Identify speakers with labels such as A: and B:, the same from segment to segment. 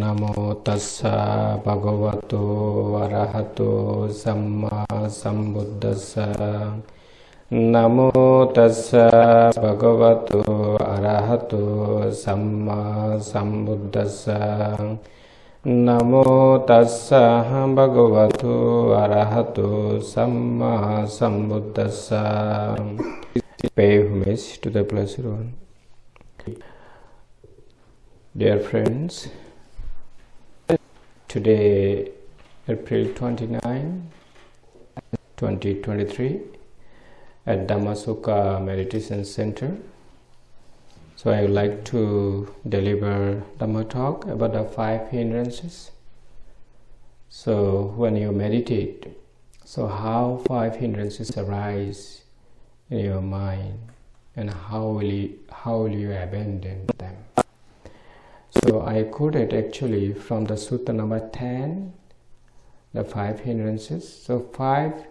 A: නමෝ තස්ස භගවතු වරහතු සම්මා සම්බුද්දස්ස. නමෝ තස්ස භගවතු අරහතු සම්මා සම්බුද්දස්ස. නමෝ තස්ස භගවතු අරහතු සම්මා සම්බුද්දස්ස. Pay homage to the Blessed One. Dear friends, today, April 29, 2023, at Dhammasukha Meditation Center. So, I would like to deliver Dhamma talk about the five hindrances. So, when you meditate, so how five hindrances arise in your mind and how will you, how will you abandon? So I quoted actually from the sutta number 10, the five hindrances. So five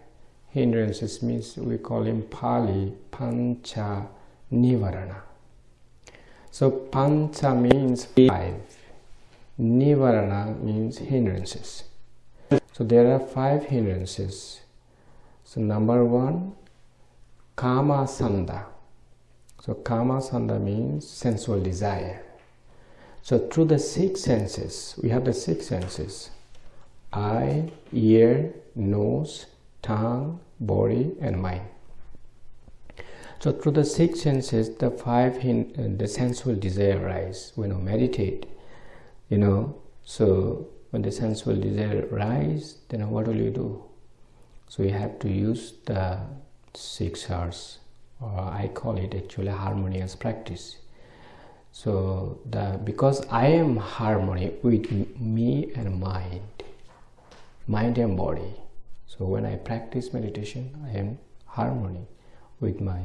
A: hindrances means we call in Pali Pancha Nivarana. So Pancha means five, Nivarana means hindrances. So there are five hindrances. So number one, Kama Sanda. So Kama Sanda means sensual desire. So through the six senses, we have the six senses eye, ear, nose, tongue, body, and mind. So through the six senses, the five uh, the sensual desire rise when we meditate. You know, so when the sensual desire rise, then what will you do? So you have to use the six R's, or I call it actually harmonious practice so the because i am harmony with me and mind mind and body. So when i practice meditation i am harmony with my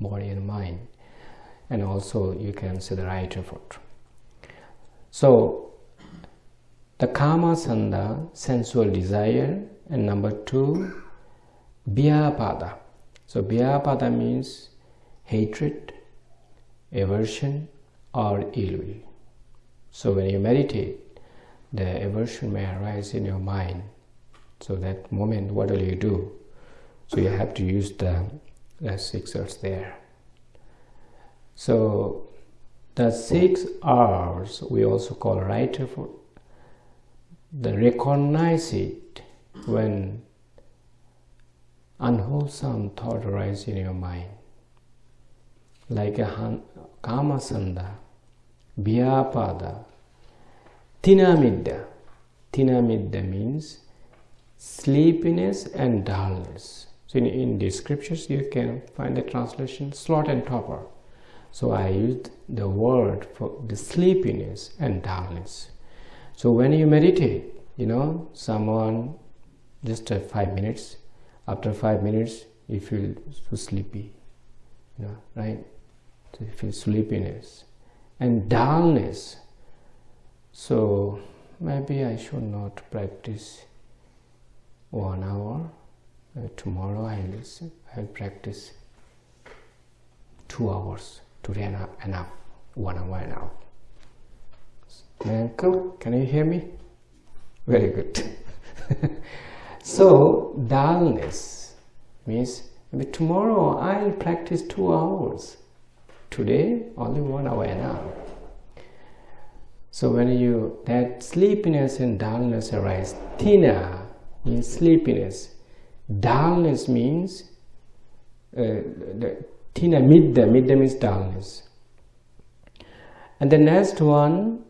A: body and mind. And also you can see the right effort. So the kama sanda sensual desire and number two vyapada. So vyapada means hatred aversion or ill will. So when you meditate, the aversion may arise in your mind. So that moment, what will you do? So you have to use the, the six R's there. So the six R's we also call right effort. The recognize it when unwholesome thought arises in your mind, like a kama sanda, Vyapada. Tinamidda. Tinamidda means sleepiness and dullness. So in, in the scriptures you can find the translation sloth and torpor. So I used the word for the sleepiness and dullness. So when you meditate, you know, someone just uh, five minutes, after five minutes you feel so sleepy, you know, right? So you feel sleepiness and dullness. So maybe I should not practice one hour. Uh, tomorrow I will I practice two hours. Today enough, enough. One hour enough. Uncle, can you hear me? Very good. so dullness means tomorrow I'll practice two hours today only one hour enough so when you that sleepiness and dullness arise tina means sleepiness. Dullness means uh, the tina midda midda means dullness. And the next one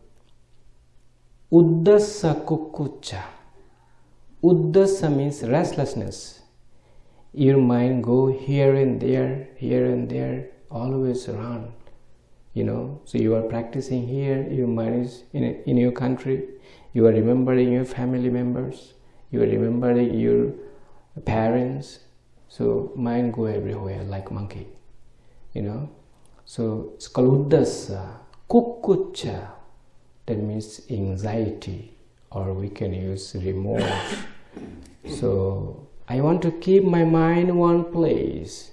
A: uddasa kukucha uddasa means restlessness. Your mind go here and there here and there always run you know. So you are practicing here your mind is in, in your country you are remembering your family members you are remembering your parents. So mind go everywhere like monkey you know. So it's called kukucha that means anxiety or we can use remorse. So i want to keep my mind one place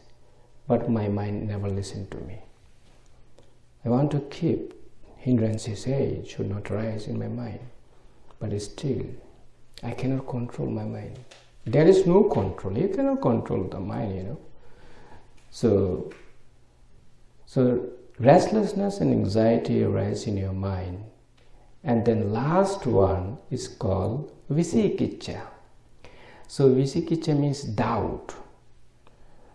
A: but my mind never listen to me. I want to keep hindrances hey should not rise in my mind but still i cannot control my mind. There is no control. You cannot control the mind you know. So so restlessness and anxiety arise in your mind. And then last one is called vicikiccha so vicikiccha means doubt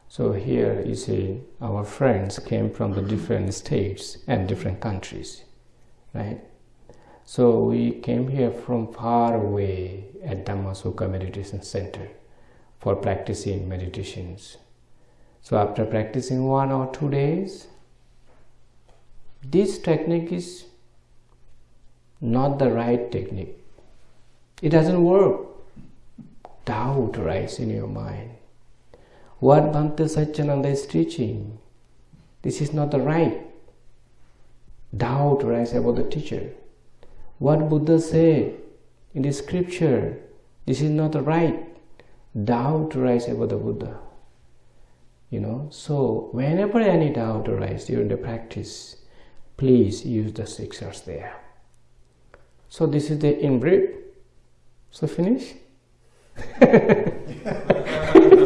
A: so here you see our friends came from the different states and different countries right so we came here from far away at Dhammasukha Meditation Center for practicing meditations. So after practicing one or two days, this technique is not the right technique. It doesn't work. Doubt arises in your mind. What Bhante Satyananda is teaching, this is not the right. Doubt arises about the teacher what Buddha said in the scripture, this is not the right. Doubt arises about the Buddha. You know, so whenever any doubt arises during the practice, please use the six R's there. So this is the in brief. So finish.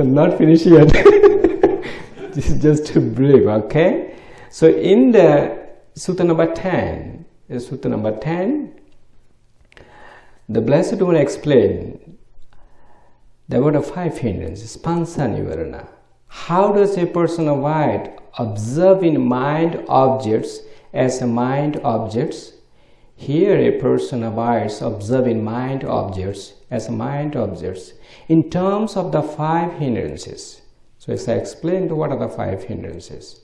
A: so not finished yet. this is just a brief, okay? So in the Sutta number 10 is Sutta number 10. The Blessed One explained there were the five hindrances, pancha nivarana. How does a person avoid observing mind objects as mind objects? Here a person abides observing mind objects as a mind objects in terms of the five hindrances. So as I explained, what are the five hindrances?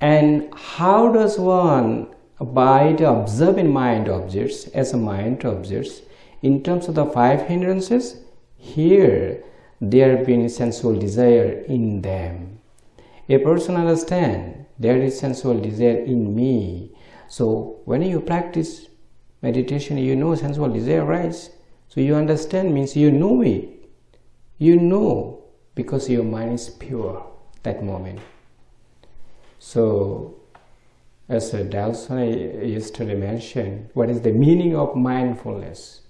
A: And how does one abide observing mind objects as a mind objects in terms of the five hindrances? Here, there being sensual desire in them. A person understand there is sensual desire in me. So when you practice meditation, you know sensual desire rise. So you understand means you know it. You know because your mind is pure that moment. So, as Delson yesterday mentioned, what is the meaning of mindfulness?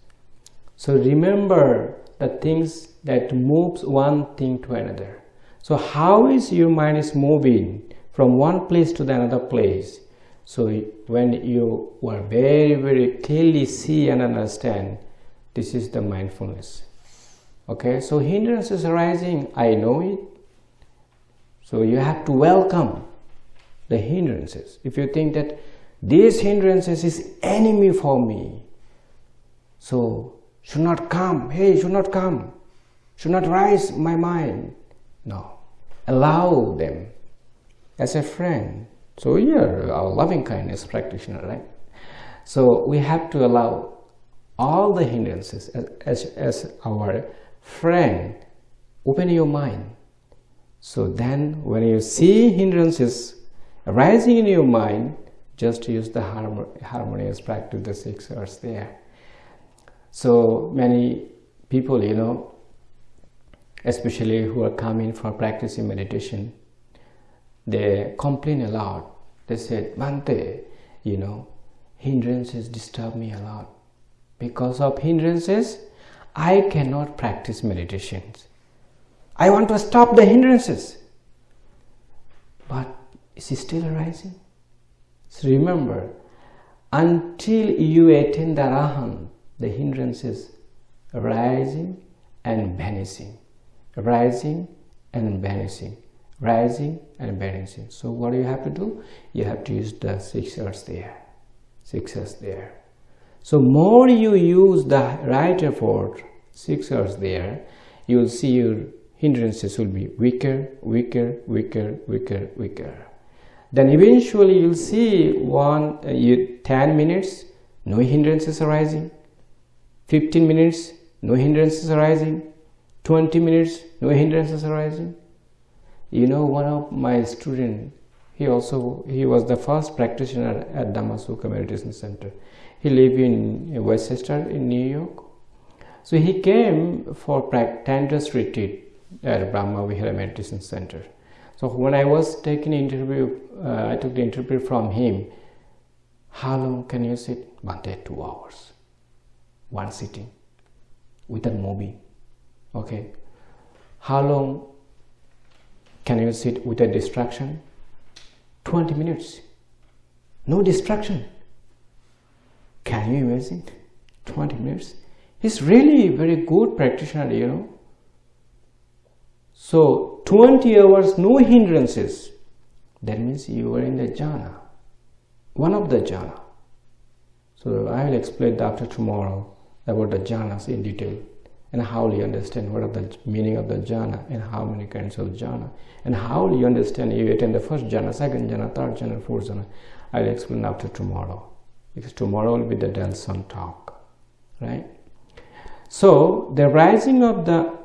A: So remember the things that moves one thing to another. So how is your mind is moving from one place to the another place? So when you are very, very clearly see and understand, this is the mindfulness. Okay, so hindrances arising, I know it. So you have to welcome the hindrances. If you think that these hindrances is enemy for me, so should not come, hey, should not come, should not rise my mind. No, allow them as a friend. So are our loving kindness practitioner, right? So we have to allow all the hindrances as, as, as our friend. Open your mind. So then when you see hindrances arising in your mind, just use the harmonious practice, the six R's there. So many people, you know, especially who are coming for practicing meditation, they complain a lot. They said, Bhante, you know, hindrances disturb me a lot. Because of hindrances, I cannot practice meditations. I want to stop the hindrances. But is it still arising? So remember, until you attain the Arahant, the hindrances arising and vanishing, rising and vanishing, rising and balancing So what do you have to do? You have to use the six R's there, six R's there. So more you use the right effort, six R's there, you will see your hindrances will be weaker, weaker, weaker, weaker, weaker. Then eventually you'll see one, uh, you, 10 minutes, no hindrances arising. 15 minutes, no hindrances arising. 20 minutes, no hindrances arising. You know, one of my students, he also, he was the first practitioner at Dhammasukha Meditation Center. He lived in Westchester in New York. So he came for Tantra's retreat at Brahma Vihara Meditation Center. So when I was taking interview, uh, I took the interview from him. How long can you sit? one day two hours. One sitting without moving. Okay. How long can you sit without distraction? 20 minutes. No distraction. Can you imagine? 20 minutes. He's really very good practitioner, you know. So 20 hours, no hindrances. That means you are in the jhana, one of the jhana. So I will explain after tomorrow about the jhanas in detail and how you understand what are the meaning of the jhana and how many kinds of jhana and how you understand you attend the first jhana, second jhana, third jhana, fourth jhana. I'll explain after tomorrow because tomorrow will be the Delson talk, right? So the rising of the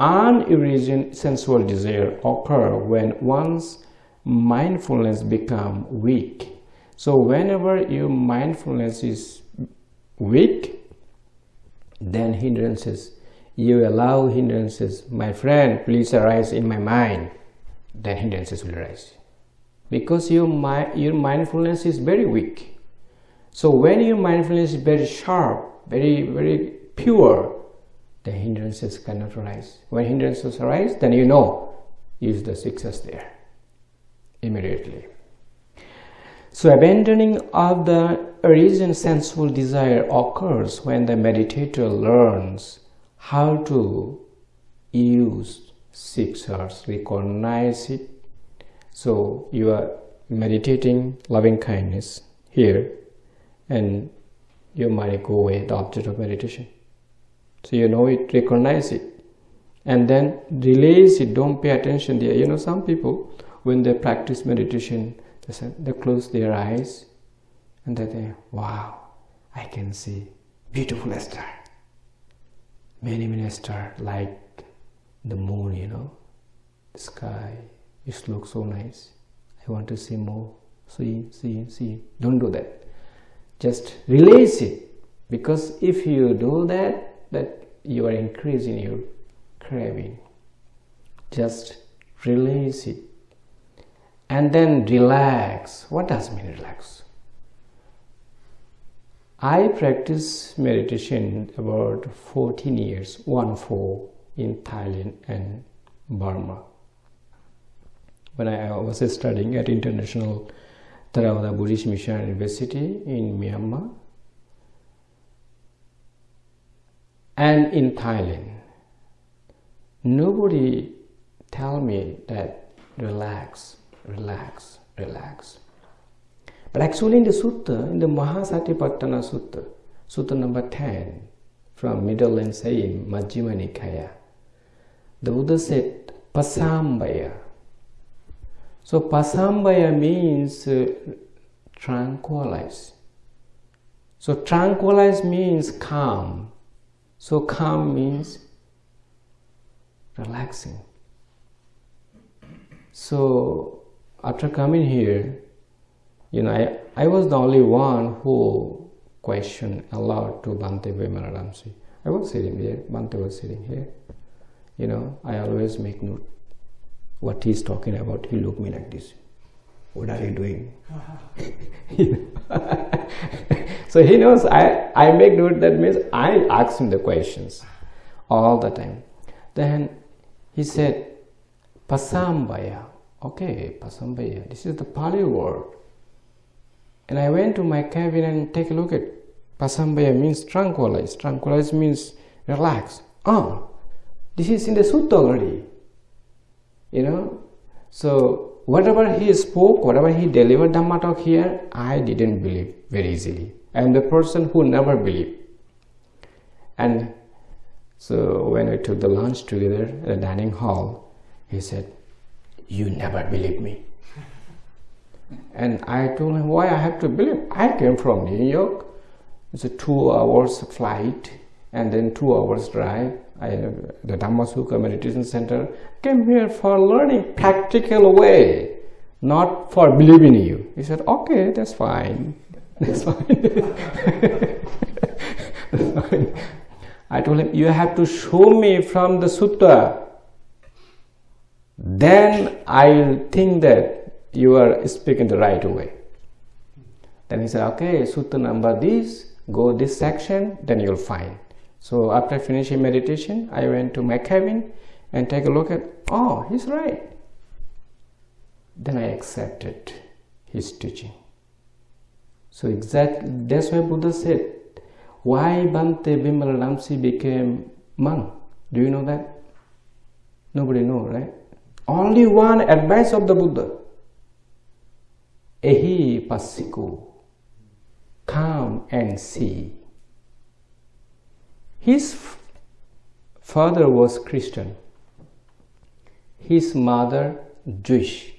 A: unoriginated sensual desire occur when one's mindfulness become weak. So whenever your mindfulness is weak, then hindrances, you allow hindrances, my friend, please arise in my mind, then hindrances will arise. Because your, your mindfulness is very weak. So when your mindfulness is very sharp, very, very pure, the hindrances cannot arise. When hindrances arise, then you know is the success there immediately. So abandoning of the origin sensual desire occurs when the meditator learns how to use six R's, recognize it. So you are meditating loving kindness here and your mind go away, the object of meditation. So you know it, recognize it, and then release it. Don't pay attention there. You know, some people when they practice meditation, they close their eyes and they think, "Wow, I can see beautiful star, many many stars like the moon. You know, the sky. It looks so nice. I want to see more. See, see, see. Don't do that. Just release it because if you do that that you are increasing your craving just release it and then relax what does mean relax i practice meditation about 14 years one four in thailand and burma when i was studying at international Theravada Buddhist Mission University in Myanmar and in Thailand. Nobody tell me that relax, relax, relax. But actually in the sutta, in the Mahasatipatthana Sutta, Sutta number 10, from Middle and saying Majjhima Nikaya, the Buddha said Pasambaya. So Pasambaya means uh, tranquilize. So tranquilize means calm. So calm means relaxing. So after coming here, you know, I, I was the only one who questioned aloud to Bhante Vimalaramsi. I was sitting there, Bhante was sitting here. You know, I always make note what he's talking about. He look me like this. What are you doing? so he knows I, I make note that means I ask him the questions all the time. Then he said, Pasambaya. Okay, Pasambaya. This is the Pali word. And I went to my cabin and take a look at Pasambaya means tranquilize. Tranquilize means relax. Oh, this is in the sutta already. You know? So whatever he spoke, whatever he delivered Dhamma talk here, I didn't believe very easily. I am the person who never believed. And So when we took the lunch together at the dining hall, he said, You never believe me. And I told him why I have to believe. I came from New York. It's a two hours flight and then two hours drive. I, the Dhammasukha Meditation Center came here for learning practical way, not for believing you. He said, okay, that's fine. That's fine. that's fine. I told him, you have to show me from the sutta. Then I'll think that you are speaking the right way. Then he said, okay, sutta number this, go this section, then you'll find. So after finishing meditation, I went to my cabin and take a look at, oh, he's right. Then I accepted his teaching. So exactly, that's why Buddha said, why Bhante Vimala became monk? Do you know that? Nobody know, right? Only one advice of the Buddha. Ehi Passiko, Come and see. His father was Christian. His mother Jewish.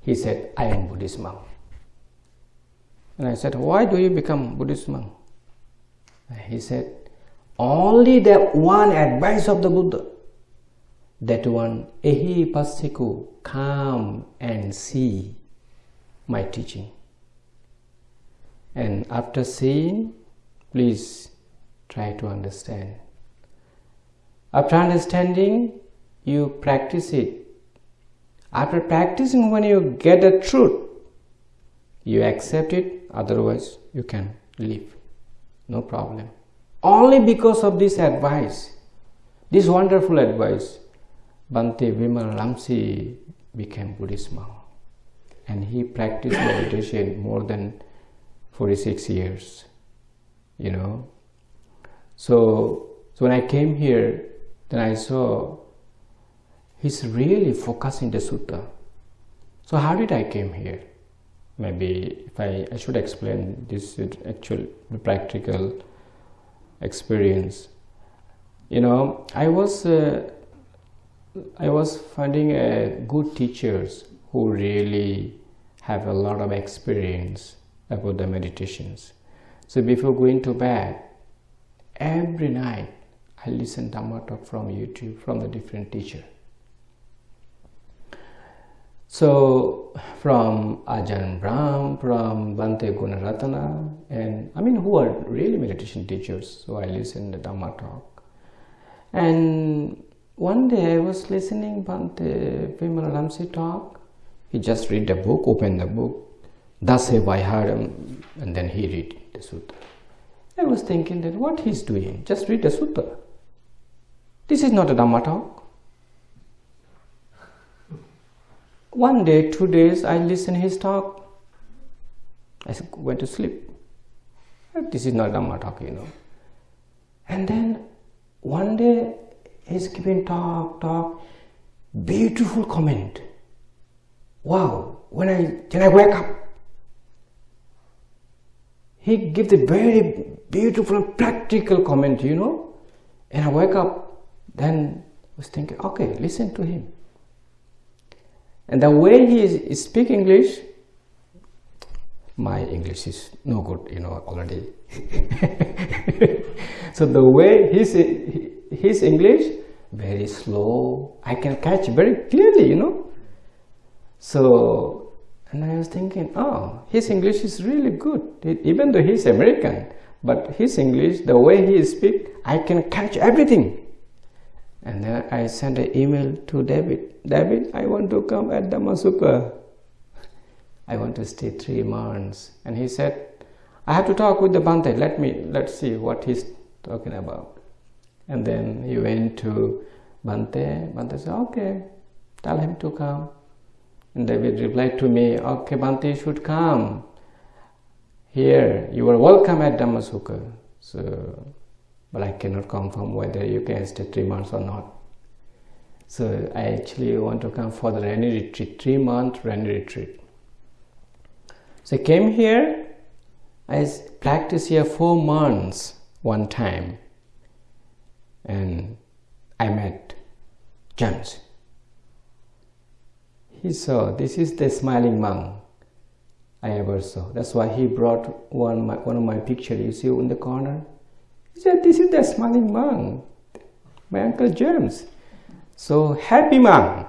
A: He said, I am Buddhist monk. And I said, why do you become Buddhist monk? He said, only that one advice of the Buddha, that one, ehi passiko, come and see my teaching. And after seeing, please try to understand. After understanding, you practice it. After practicing, when you get the truth, you accept it, otherwise, you can leave no problem only because of this advice this wonderful advice Bhante Vimalaramsi became Buddhist monk and he practiced meditation more than 46 years you know. So so when I came here then I saw he's really focusing the sutta. So how did I came here? Maybe if I, I should explain this actual practical experience. You know I was uh, I was finding uh, good teachers who really have a lot of experience about the meditations so before going to bed every night I listen Dhamma talk from YouTube from the different teacher so from Ajahn Brahm, from Bhante Gunaratana, and I mean who are really meditation teachers. So I listen the Dhamma talk. And one day I was listening Bhante Vimala talk. He just read the book, open the book. Thus have I heard and then he read the sutta. I was thinking that what he's doing, just read the sutta. This is not a Dhamma talk. One day, two days, I listened his talk. I went to sleep. This is not Dhamma talk, you know. And then one day, he's giving talk, talk, beautiful comment. Wow! When I when I wake up, he gives a very beautiful, practical comment, you know. And I wake up, then was thinking, okay, listen to him. And the way he speak English, my English is no good, you know, already. so the way his, his English, very slow, I can catch very clearly, you know. So, and I was thinking, oh, his English is really good, even though he's American, but his English, the way he speak, I can catch everything. And then I sent an email to David. David, I want to come at Dhammasukha. I want to stay three months. And he said, I have to talk with the Bhante. Let me, let's see what he's talking about. And then he went to Bhante. Bhante said, okay, tell him to come. And David replied to me, okay, Bhante should come. Here, you are welcome at Dhammasukha. So but I cannot confirm whether you can stay three months or not. So I actually want to come for the rainy retreat, three month rainy retreat. So I came here, I practiced here four months one time. and I met James. He saw this is the smiling monk I ever saw. That's why he brought one, my, one of my pictures you see in the corner. He said, This is the smiling monk, my Uncle James. So happy monk.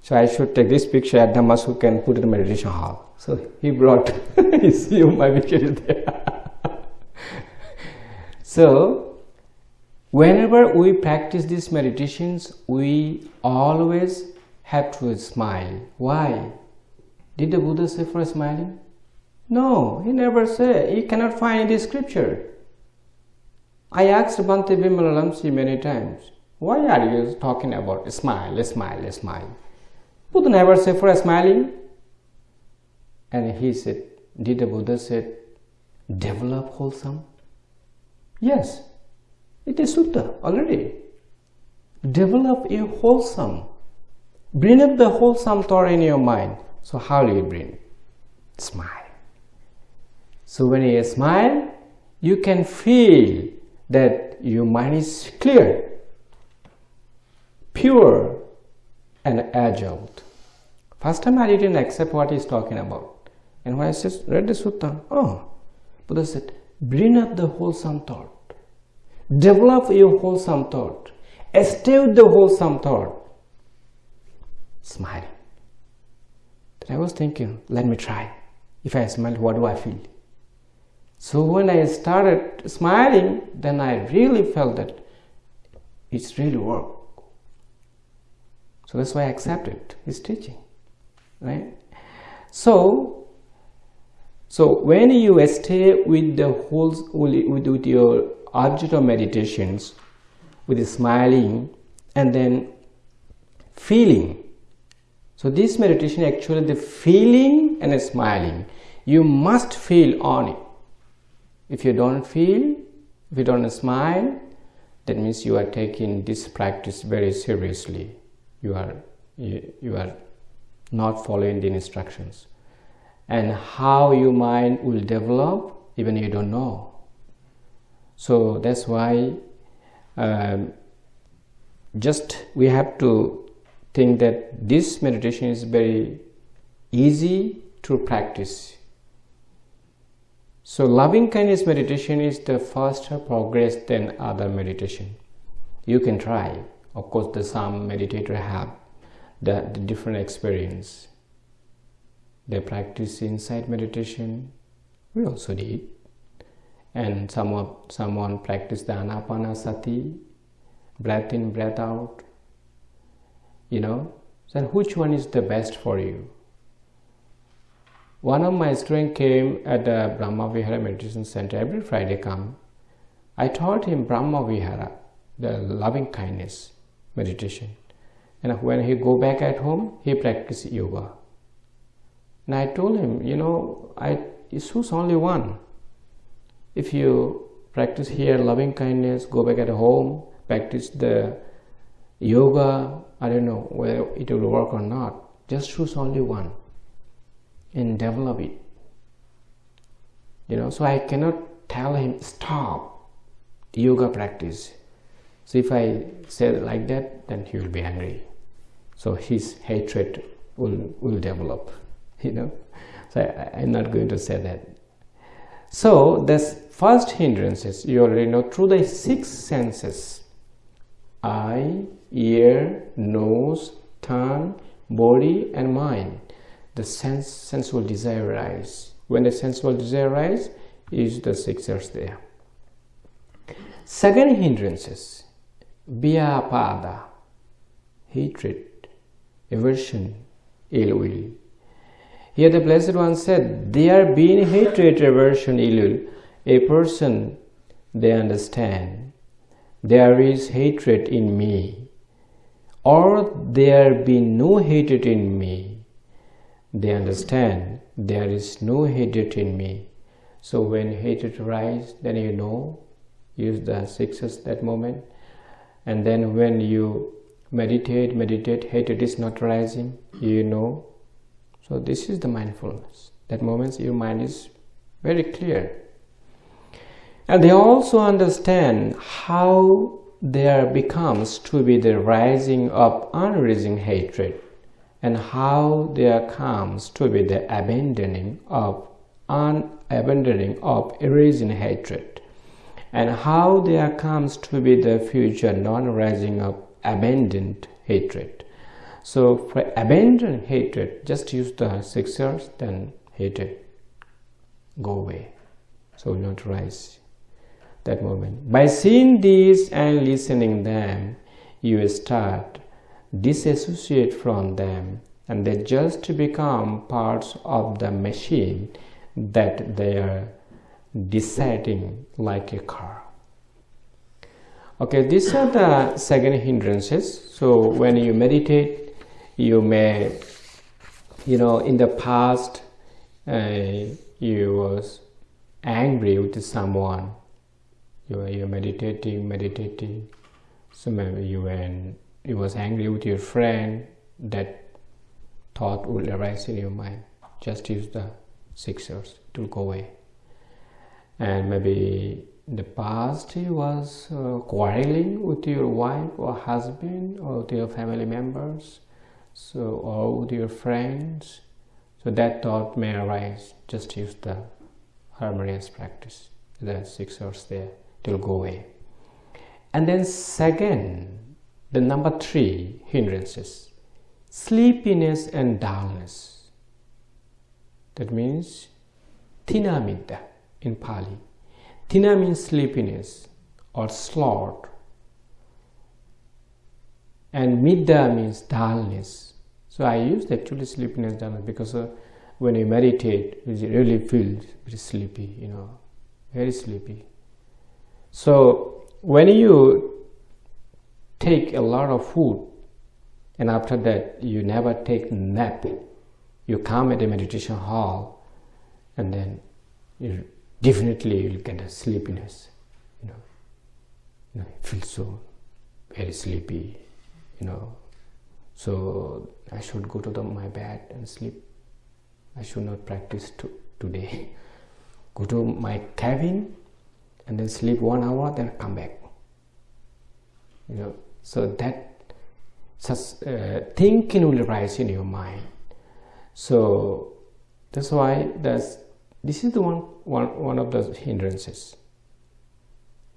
A: So I should take this picture at Dhammasuk and put it in meditation hall. So he brought, you see my picture there. so whenever we practice these meditations, we always have to smile. Why? Did the Buddha say for smiling? No, he never said. You cannot find the scripture. I asked Bhante Vimalaramsi many times, why are you talking about smile, smile, smile? Buddha never said for smiling. And he said, did the Buddha said, develop wholesome? Yes, it is sutta already. Develop a wholesome. Bring up the wholesome thought in your mind. So how do you bring? Smile. So when you smile, you can feel that your mind is clear, pure, and agile. First time I didn't accept what he's talking about. And when I just read the sutta, oh, Buddha said, bring up the wholesome thought. Develop your wholesome thought. Establish the wholesome thought. Smile. Then I was thinking, let me try. If I smile, what do I feel? So when I started smiling, then I really felt that it's really work. So that's why I accepted his teaching right so so when you stay with the whole with, with your object of meditations with smiling and then feeling so this meditation actually the feeling and smiling. You must feel on it. If you don't feel if you don't smile that means you are taking this practice very seriously. You are you, you are not following the instructions. And how your mind will develop even you don't know. So that's why um, just we have to think that this meditation is very easy to practice so loving kindness meditation is the faster progress than other meditation you can try of course the some meditator have the, the different experience. They practice insight meditation. We also did. And some someone, someone practice the anapanasati, breath in, breath out. You know, then which one is the best for you? One of my students came at the Brahma Vihara Meditation Center every Friday come. I taught him Brahma Vihara, the loving kindness meditation and when he go back at home he practice yoga and i told him you know i choose only one if you practice here loving kindness go back at home practice the yoga i don't know whether it will work or not just choose only one and develop it you know so i cannot tell him stop yoga practice so if i say like that then he will be angry so his hatred will, will develop, you know. So I, am not going to say that. So the first hindrances, you already know, through the six senses, eye, ear, nose, tongue, body and mind, the sense, sensual desire rise. When the sensual desire rise, is the six are there. Second hindrances, vyapada, hatred, aversion, ill will. Here the Blessed One said, there being hatred, aversion, ill will, a person, they understand, there is hatred in me, or there be no hatred in me, they understand, there is no hatred in me. So when hatred arises, then you know, use the sixes that moment, and then when you meditate meditate hatred is not rising you know. So this is the mindfulness. That moments your mind is very clear. And they also understand how there becomes to be the rising of unreasoning hatred and how there comes to be the abandoning of unabandoning of erasing hatred and how there comes to be the future non-rising of abandoned hatred. So for abandon hatred just use the six R's then hatred go away. So not rise that moment. By seeing these and listening them you start disassociate from them and they just become parts of the machine that they are deciding like a car. Okay these are the second hindrances. So when you meditate you may you know in the past uh, you was angry with someone you were you meditating meditating. So maybe you were you was angry with your friend. That thought will arise in your mind. Just use the six R's to go away. And maybe in the past you was uh, quarreling with your wife or husband or with your family members so or with your friends. So that thought may arise. Just use the harmonious practice. The six R's there it will go away. And then second the number three hindrances. Sleepiness and dullness. That means thinamidda in Pali. Thina means sleepiness or sloth and midda means dullness. So I use actually sleepiness dullness because uh, when you meditate you really feel very sleepy you know very sleepy so when you take a lot of food and after that you never take nap you come at a meditation hall and then you definitely you'll get a sleepiness you know. You know feel so very sleepy you know. So i should go to the, my bed and sleep. I should not practice to, today. Go to my cabin and then sleep one hour then come back you know so that such uh, thinking will rise in your mind so that's why that's this is the one, one, one of the hindrances.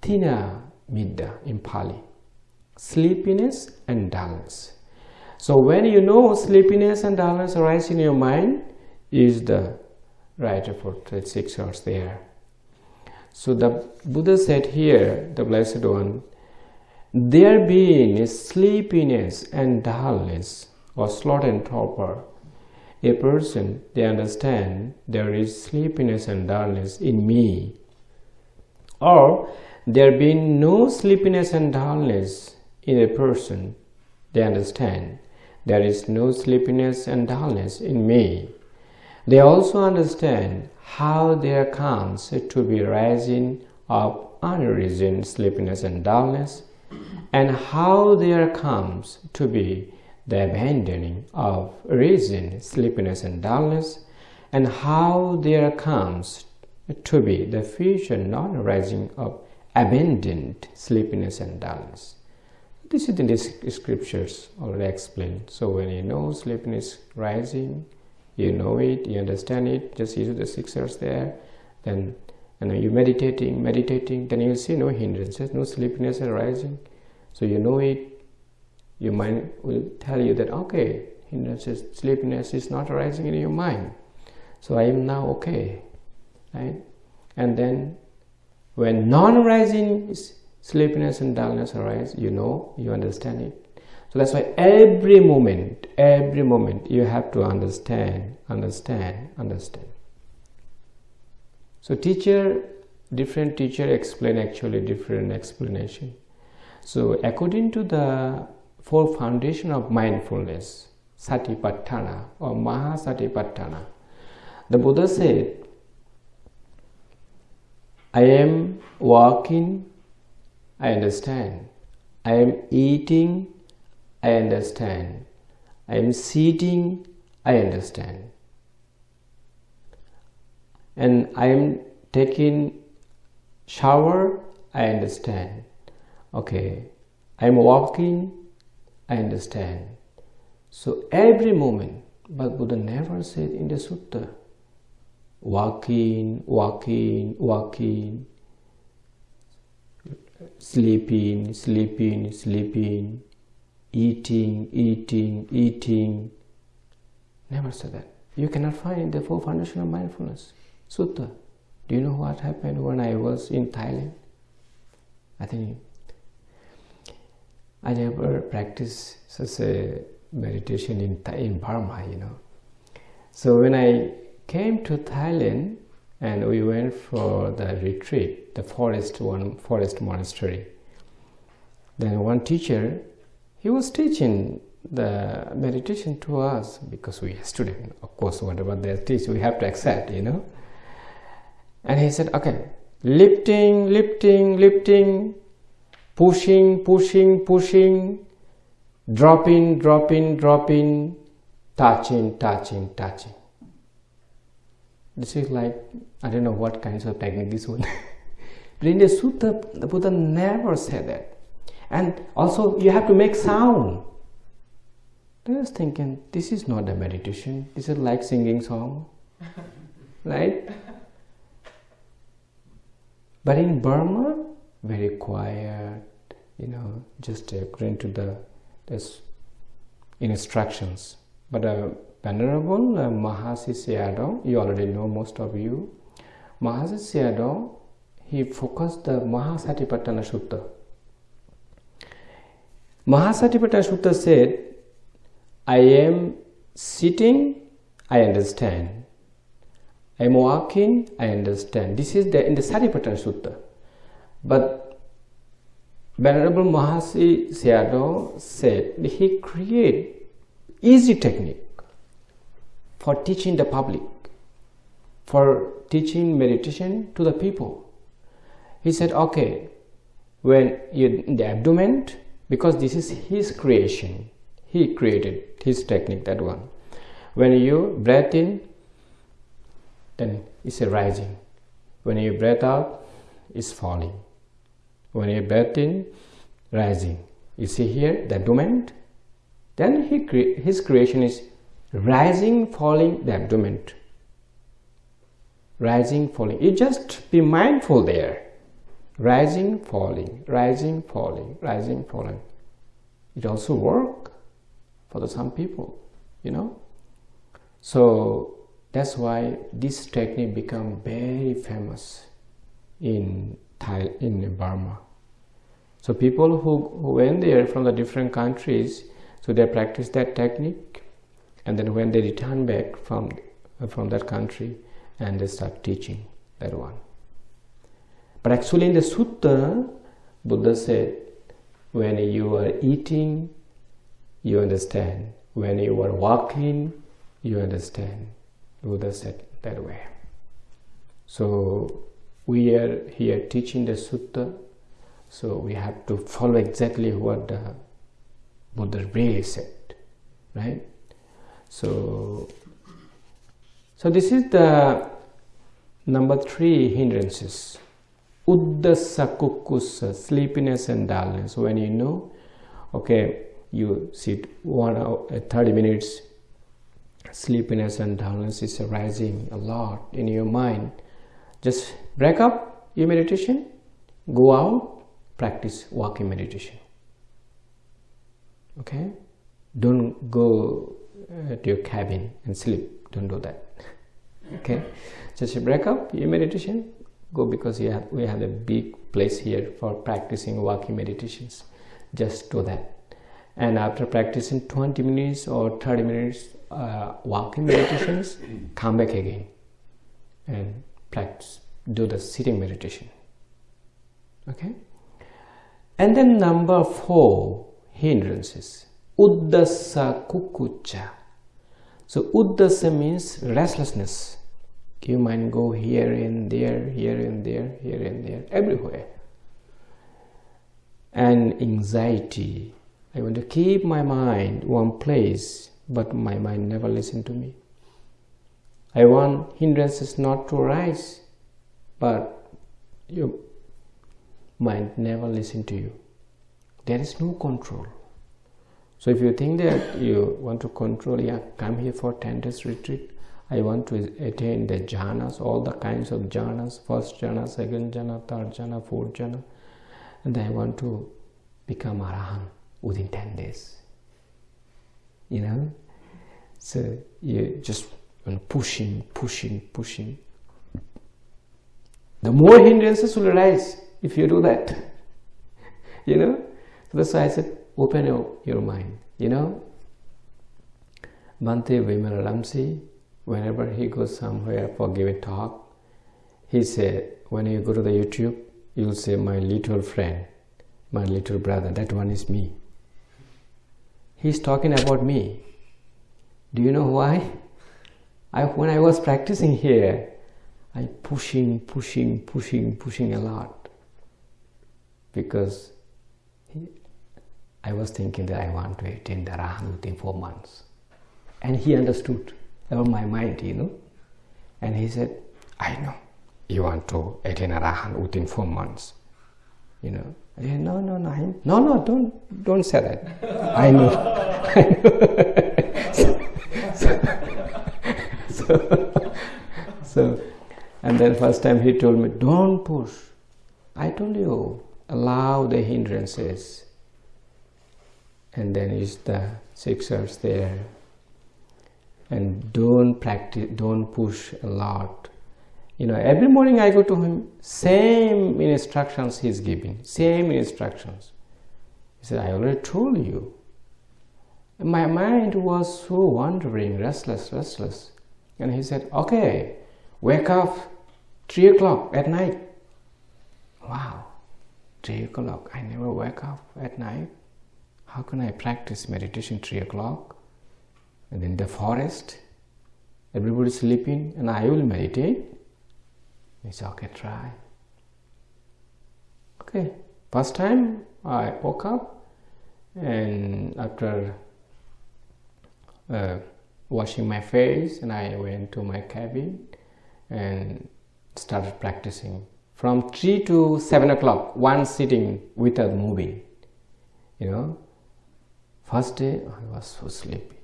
A: Thina midda in Pali. Sleepiness and dullness. So when you know sleepiness and dullness arise in your mind, is the right the six hours there. So the Buddha said here, the Blessed One, there being is sleepiness and dullness or sloth and torpor a person, they understand there is sleepiness and dullness in me. Or there being no sleepiness and dullness in a person, they understand there is no sleepiness and dullness in me. They also understand how there comes to be rising of unreason sleepiness and dullness and how there comes to be the abandoning of reason, sleepiness and dullness, and how there comes to be the future non-arising of abandoned sleepiness and dullness. This is in the scriptures already explained. So when you know sleepiness rising, you know it, you understand it, just use the six R's there, then and you're meditating, meditating, then you see no hindrances, no sleepiness arising. So you know it, your mind will tell you that okay hindrances sleepiness is not arising in your mind. So i am now okay right? And then when non-arising sleepiness and dullness arise you know you understand it so that's why every moment every moment you have to understand understand understand so teacher different teacher explain actually different explanation so according to the four foundation of mindfulness, Satipatthana or Mahasatipatthana. The Buddha said, I am walking, I understand. I am eating, I understand. I am sitting, I understand. And I am taking shower, I understand. okay i'm walking i understand so every moment but buddha never said in the sutta walking walking walking sleeping sleeping sleeping eating eating eating never said that you cannot find the four foundation of mindfulness sutta do you know what happened when i was in thailand i think I never practiced such a meditation in, in Burma, you know. So when I came to Thailand and we went for the retreat, the forest one forest monastery. Then one teacher, he was teaching the meditation to us because we are student. Of course, whatever they teach, we have to accept, you know. And he said, okay, lifting, lifting, lifting, pushing, pushing, pushing, dropping, dropping, dropping, touching, touching, touching. This is like, I don't know what kinds of technique this one. but in the Sutta, the Buddha never said that. And also, you have to make sound. I was thinking, this is not a meditation. This is like singing song, right? But in Burma, very quiet, you know, just according to the this instructions. But uh, Venerable uh, Mahasi Sayadaw, you already know most of you, Mahasi Sayadaw, he focused the Mahasatipatthana Sutta. Mahasatipatthana Sutta said, I am sitting, I understand. I am walking, I understand. This is the in the Satipatthana Sutta. But Venerable Mahasi Sayadaw said he created easy technique for teaching the public, for teaching meditation to the people. He said, okay, when you in the abdomen, because this is his creation, he created his technique, that one. When you breathe in, then it's a rising. When you breathe out, it's falling. When you breathe in, rising. You see here the abdomen. Then he cre his creation is rising, falling the abdomen. Rising, falling. You just be mindful there. Rising, falling, rising, falling, rising, falling. It also work for the some people, you know. So that's why this technique become very famous in Thai in Burma. So people who, who went there from the different countries, so they practice that technique, and then when they return back from from that country, and they start teaching that one. But actually, in the sutta, Buddha said, when you are eating, you understand. When you are walking, you understand. Buddha said that way. So we are here teaching the sutta, so we have to follow exactly what the Buddha really said, right? So, so this is the number three hindrances. Uddhacca kukkucca, sleepiness and dullness. When you know, okay, you sit one hour, uh, 30 minutes, sleepiness and dullness is arising a lot in your mind. Just break up your meditation, go out, practice walking meditation. Okay? Don't go uh, to your cabin and sleep. Don't do that. Okay? Just break up your meditation, go because you have, we have a big place here for practicing walking meditations. Just do that. And after practicing 20 minutes or 30 minutes uh, walking meditations, come back again and practice, do the sitting meditation. Okay? And then number four, hindrances. Uddhacca kukkucca. So uddhacca means restlessness. You might go here and there, here and there, here and there, everywhere. And anxiety. I want to keep my mind one place, but my mind never listen to me. I want hindrances not to rise, but your mind never listen to you. there is no control so if you think that you want to control yeah come here for 10 days retreat i want to attain the jhanas all the kinds of jhanas first jhana second jhana third jhana fourth jhana. And i want to become arahan within 10 days. You know? So you just pushing pushing pushing the more hindrances will arise if you do that. You know? So that's why i said open your, your mind. You know? Bhante Vimala whenever he goes somewhere for giving talk, he said, when you go to the YouTube, you'll say, my little friend, my little brother, that one is me. He's talking about me. Do you know why? I, when I was practicing here, I pushing, pushing, pushing, pushing a lot because he, I was thinking that I want to attain the Rahan within four months. And he understood about my mind, you know. And he said, I know you want to attain arahan within four months. You know. I said, no, no, no, I, no, no, don't, don't say that. I know. I know. so, so, so and then first time he told me, don't push. I told you, allow the hindrances. And then is the six hours there. And don't practice, don't push a lot. You know, every morning I go to him, same instructions he's giving, same instructions. He said, I already told you. My mind was so wandering, restless, restless. And he said, okay, wake up 3 o'clock at night. Wow, 3 o'clock. I never wake up at night. How can I practice meditation 3 o'clock? And in the forest, everybody sleeping, and I will meditate. It's okay, try. Okay, first time I woke up, and after uh, washing my face, and I went to my cabin and started practicing from 3 to 7 o'clock one sitting without moving you know first day i was so sleepy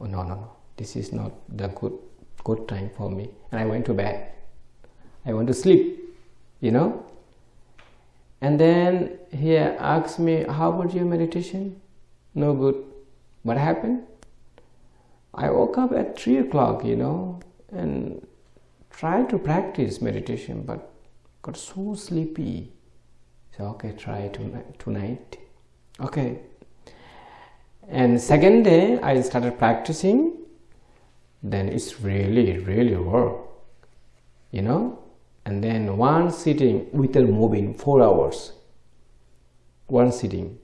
A: oh no no no. This is not the good good time for me. And i went to bed. I want to sleep you know? And then he asked me how about your meditation? No good. What happened? I woke up at 3 o'clock you know and tried to practice meditation but got so sleepy. So okay try tonight tonight. Okay and second day i started practicing. Then it's really really work you know? And then one sitting without moving four hours. One sitting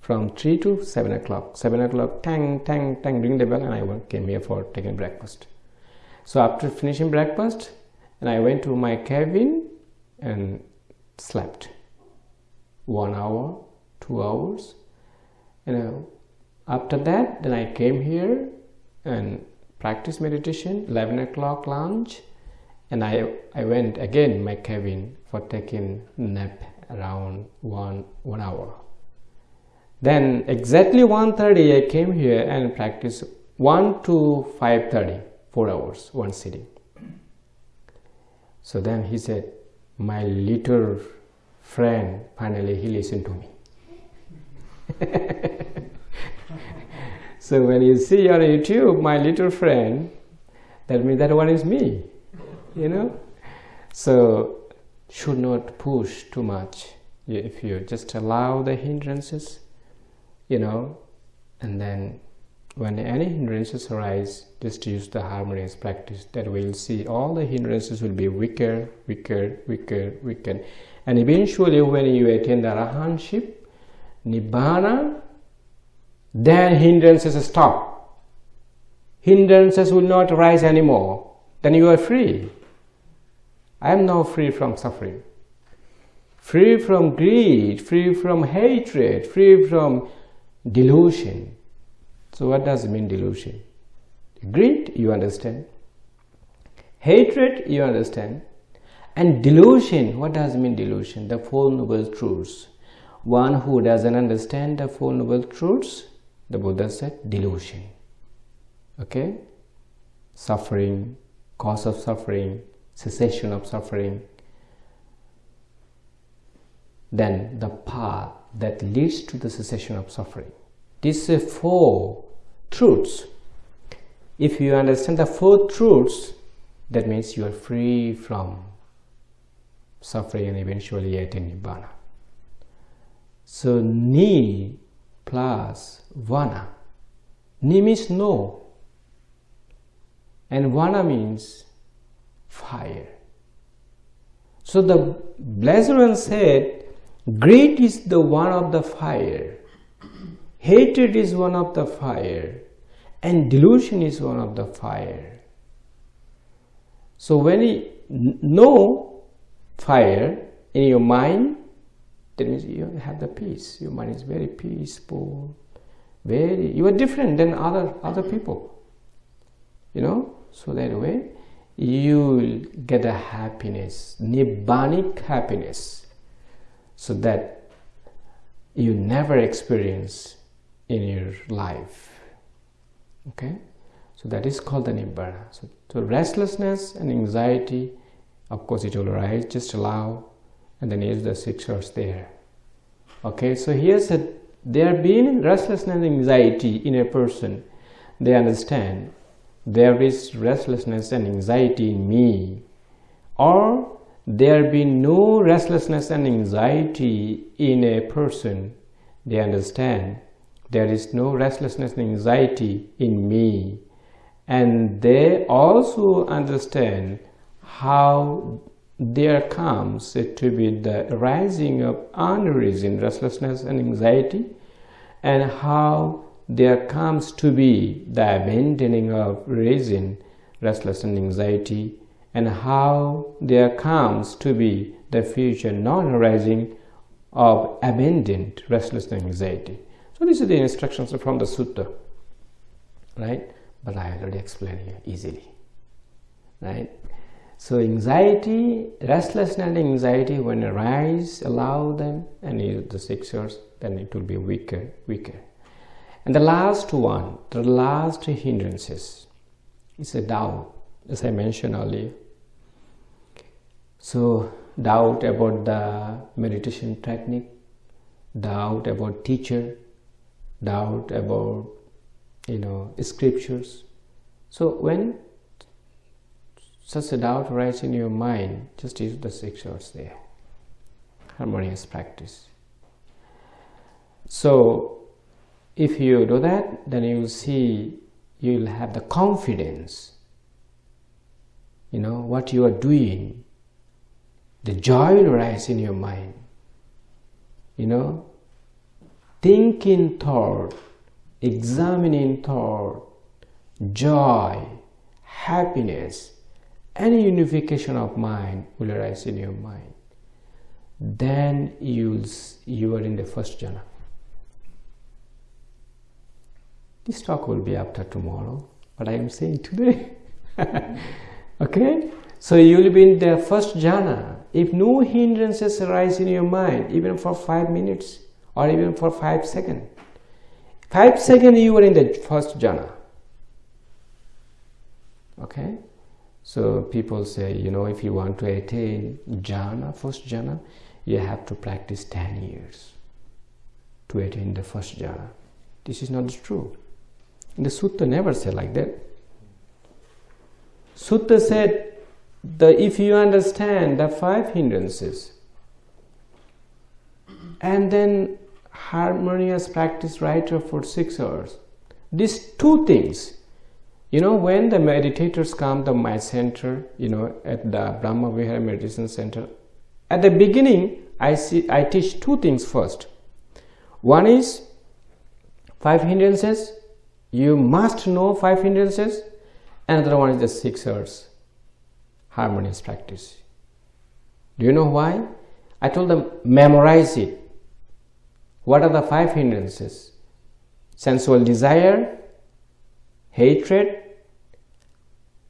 A: from 3 to 7 o'clock. 7 o'clock tang tang tang ring the bell and i came here for taking breakfast. So after finishing breakfast and I went to my cabin and slept. One hour two hours you know after that then I came here and practiced meditation 11 o'clock lunch and I, I went again my cabin for taking nap around one one hour then exactly 1.30 I came here and practiced 1 to 5.30 four hours, one sitting. So then he said, my little friend, finally he listened to me. so when you see on YouTube, my little friend, that means that one is me, you know? So should not push too much. If you just allow the hindrances, you know, and then when any hindrances arise just use the harmonious practice that we'll see all the hindrances will be weaker weaker weaker weaker and eventually when you attain the arahanship nibbana then hindrances stop hindrances will not arise anymore then you are free i am now free from suffering free from greed free from hatred free from delusion so what does it mean delusion? Greed, you understand. Hatred, you understand. And delusion, what does it mean delusion? The Four Noble Truths. one who doesn't understand the Four Noble Truths, the Buddha said delusion. Okay? Suffering, cause of suffering, cessation of suffering. Then the path that leads to the cessation of suffering. These are four truths. If you understand the four truths, that means you are free from suffering and eventually attain Nibbana. So ni plus vana. Ni means no. And vana means fire. So the Blessed One said, Great is the one of the fire, hatred is one of the fire, and delusion is one of the fire. So when you no fire in your mind, that means you have the peace. Your mind is very peaceful, very you are different than other other people. You know, so that way you will get a happiness, nibbanic happiness, so that you never experience in your life. Okay, so that is called the nibbana. So, so restlessness and anxiety, of course, it will arise. Just allow and then use the six R's there. Okay, so here said there being restlessness and anxiety in a person, they understand there is restlessness and anxiety in me, or there be no restlessness and anxiety in a person, they understand there is no restlessness and anxiety in me, and they also understand how there comes to be the rising of unreason, restlessness and anxiety, and how there comes to be the abandoning of reason, restlessness and anxiety, and how there comes to be the future non-arising of abandoned restlessness and anxiety. So these are the instructions from the sutta, right? But I already explained here easily, right? So anxiety, restlessness and anxiety when arise, allow them and use the six R's, then it will be weaker, weaker. And the last one, the last hindrances is a doubt, as I mentioned earlier. So doubt about the meditation technique, doubt about teacher, doubt about you know scriptures. So when such a doubt arises in your mind, just use the six R's there. Harmonious practice. So, if you do that, then you will see, you will have the confidence, you know, what you are doing. The joy will rise in your mind. You know, thinking thought, examining thought, joy, happiness, any unification of mind will arise in your mind. Then you you are in the first jhana. This talk will be after tomorrow but i am saying today. Okay? So you will be in the first jhana. If no hindrances arise in your mind even for five minutes or even for five seconds five seconds you are in the first jhana. Okay so people say, you know, if you want to attain jhana, first jhana, you have to practice 10 years to attain the first jhana. This is not true. The sutta never said like that. Sutta said that if you understand the five hindrances and then harmonious practice right for six hours, these two things you know, when the meditators come to my center, you know, at the Brahma Vihara Meditation Center, at the beginning, I see I teach two things first. One is five hindrances. You must know five hindrances. Another one is the six R's, harmonious practice. Do you know why? I told them memorize it. What are the five hindrances? Sensual desire, hatred,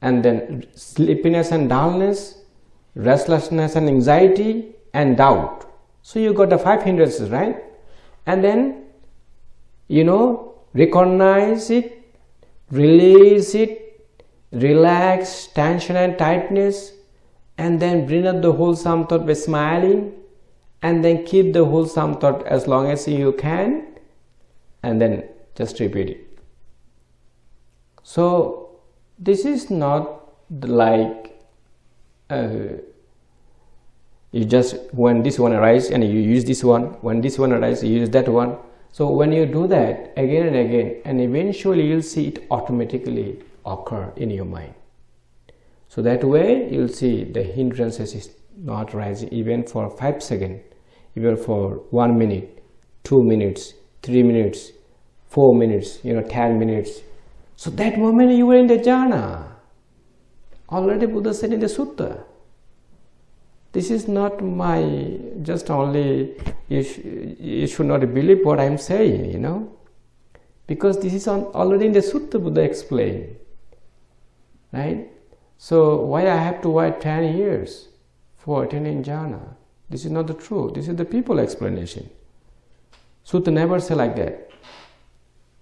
A: and then sleepiness and dullness, restlessness and anxiety, and doubt. So you got the five hindrances, right? And then, you know, recognize it, release it, relax tension and tightness, and then bring up the wholesome thought by smiling, and then keep the wholesome thought as long as you can, and then just repeat it. So this is not like uh, you just when this one arises and you use this one when this one arises you use that one. So when you do that again and again and eventually you'll see it automatically occur in your mind. So that way you'll see the hindrances is not rising even for five seconds even for one minute two minutes three minutes four minutes you know ten minutes so that moment you were in the jhana. Already buddha said in the sutta this is not my just only you, sh you should not believe what i'm saying you know. Because this is on, already in the sutta buddha explained right? So why i have to wait 10 years for attaining jhana? This is not the truth. This is the people explanation. Sutta never say like that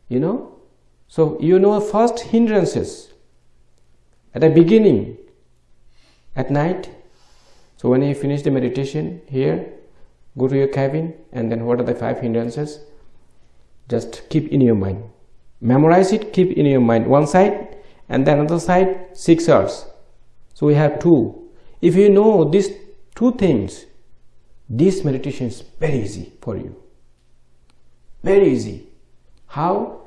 A: you know so you know first hindrances at the beginning at night so when you finish the meditation here, go to your cabin and then what are the five hindrances? Just keep in your mind. Memorize it, keep in your mind. One side and then another side, six hours. So we have two. If you know these two things, this meditation is very easy for you. Very easy. How?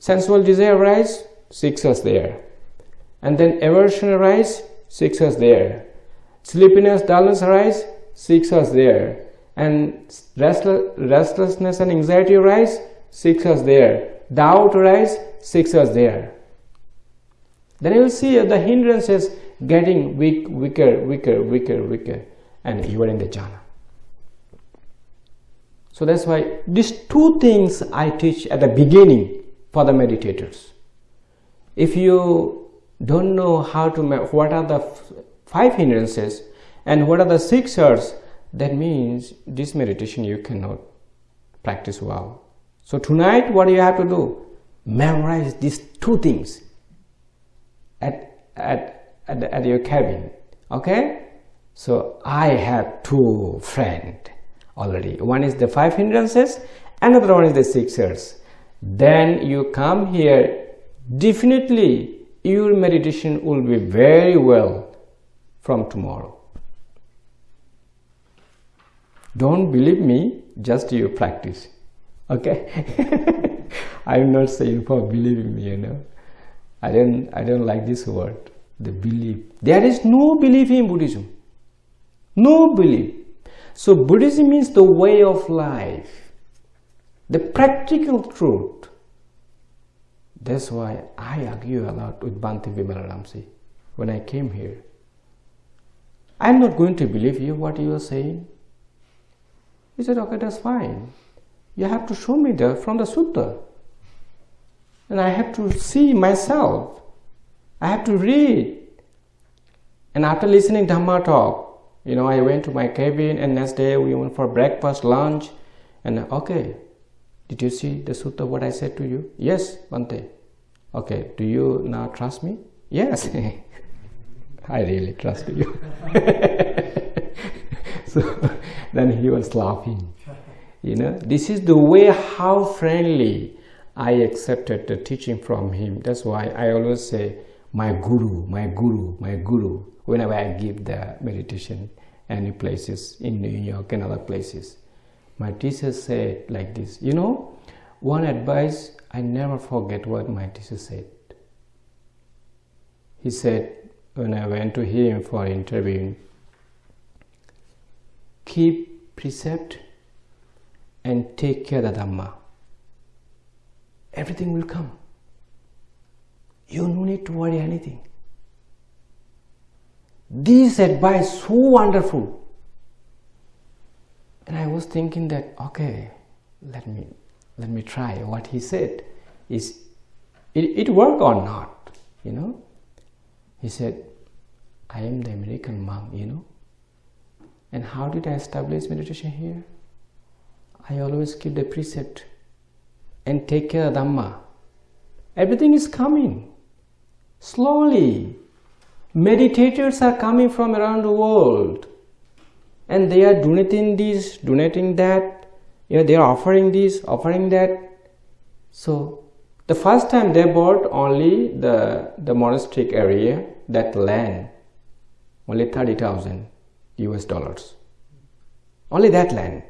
A: Sensual desire arise, six hours there. And then aversion arise, six hours there sleepiness, dullness arise, six hours there. And restlessness and anxiety arise, six hours there. Doubt arise, six hours there. Then you will see the hindrances getting weak, weaker, weaker, weaker, weaker, and you are in the jhana. So that's why these two things I teach at the beginning for the meditators. If you don't know how to, what are the five hindrances and what are the six R's that means this meditation you cannot practice well. So tonight what do you have to do? Memorize these two things at at at, at your cabin okay? So i have two friend already. One is the five hindrances another one is the six R's then you come here definitely your meditation will be very well from tomorrow. Don't believe me, just you practice. Okay? I'm not saying for believing me, you know. I don't I don't like this word, the belief. There is no belief in Buddhism. No belief. So Buddhism means the way of life, the practical truth. That's why I argue a lot with Bhante Vimalaramsi when I came here. I'm not going to believe you what you are saying. He said, okay, that's fine. You have to show me the from the sutta. And I have to see myself. I have to read. And after listening Dhamma talk, you know, I went to my cabin and next day we went for breakfast, lunch, and okay, did you see the sutta what I said to you? Yes, Bhante. Okay, do you now trust me? Yes. I really trust you. so then he was laughing. You know, this is the way how friendly I accepted the teaching from him. That's why I always say, my guru, my guru, my guru, whenever I give the meditation any places in New York and other places. My teacher said like this, you know, one advice I never forget what my teacher said. He said, when I went to him for interviewing, keep precept and take care of the Dhamma. Everything will come. You no need to worry anything. This advice so wonderful. And I was thinking that okay, let me let me try what he said. Is it, it work or not? You know? He said, I am the American monk, you know. And how did I establish meditation here? I always keep the precept and take care of Dhamma. Everything is coming slowly. Meditators are coming from around the world and they are donating this, donating that, you know, they are offering this, offering that. So the first time they bought only the, the monastic area, that land, only 30,000 US dollars. Only that land.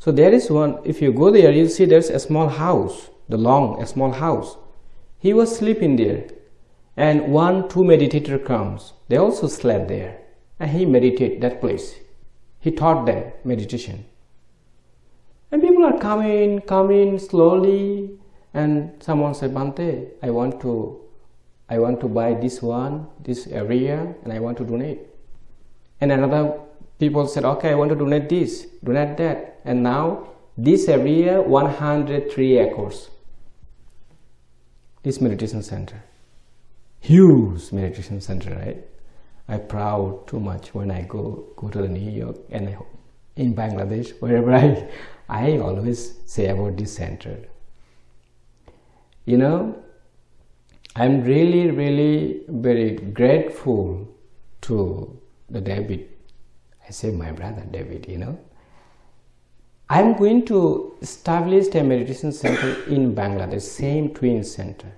A: So there is one, if you go there, you'll see there's a small house, the long, a small house. He was sleeping there. And one, two meditator comes. They also slept there. And he meditate that place. He taught them meditation. And people are coming, coming slowly. And someone said, Bhante, I want to I want to buy this one, this area, and I want to donate. And another people said, okay, I want to donate this, donate that. And now this area, 103 acres. This meditation center. Huge meditation center, right? I proud too much when I go go to the New York and I, in Bangladesh, wherever I, I always say about this center. You know, I'm really, really very grateful to the David. I say my brother David, you know. I'm going to establish a meditation center in Bangladesh, same twin center.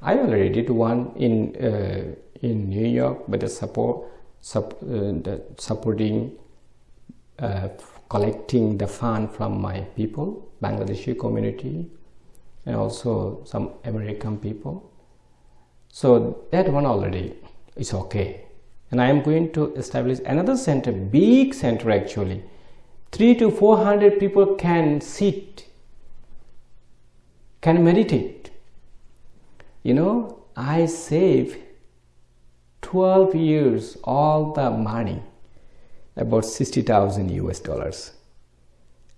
A: I already did one in uh, in New York, but the support, sup, uh, the supporting, uh, collecting the fund from my people, Bangladeshi community, and also some American people. So that one already is okay. And I am going to establish another center, big center actually. Three to 400 people can sit, can meditate. You know, I save 12 years all the money, about 60,000 US dollars.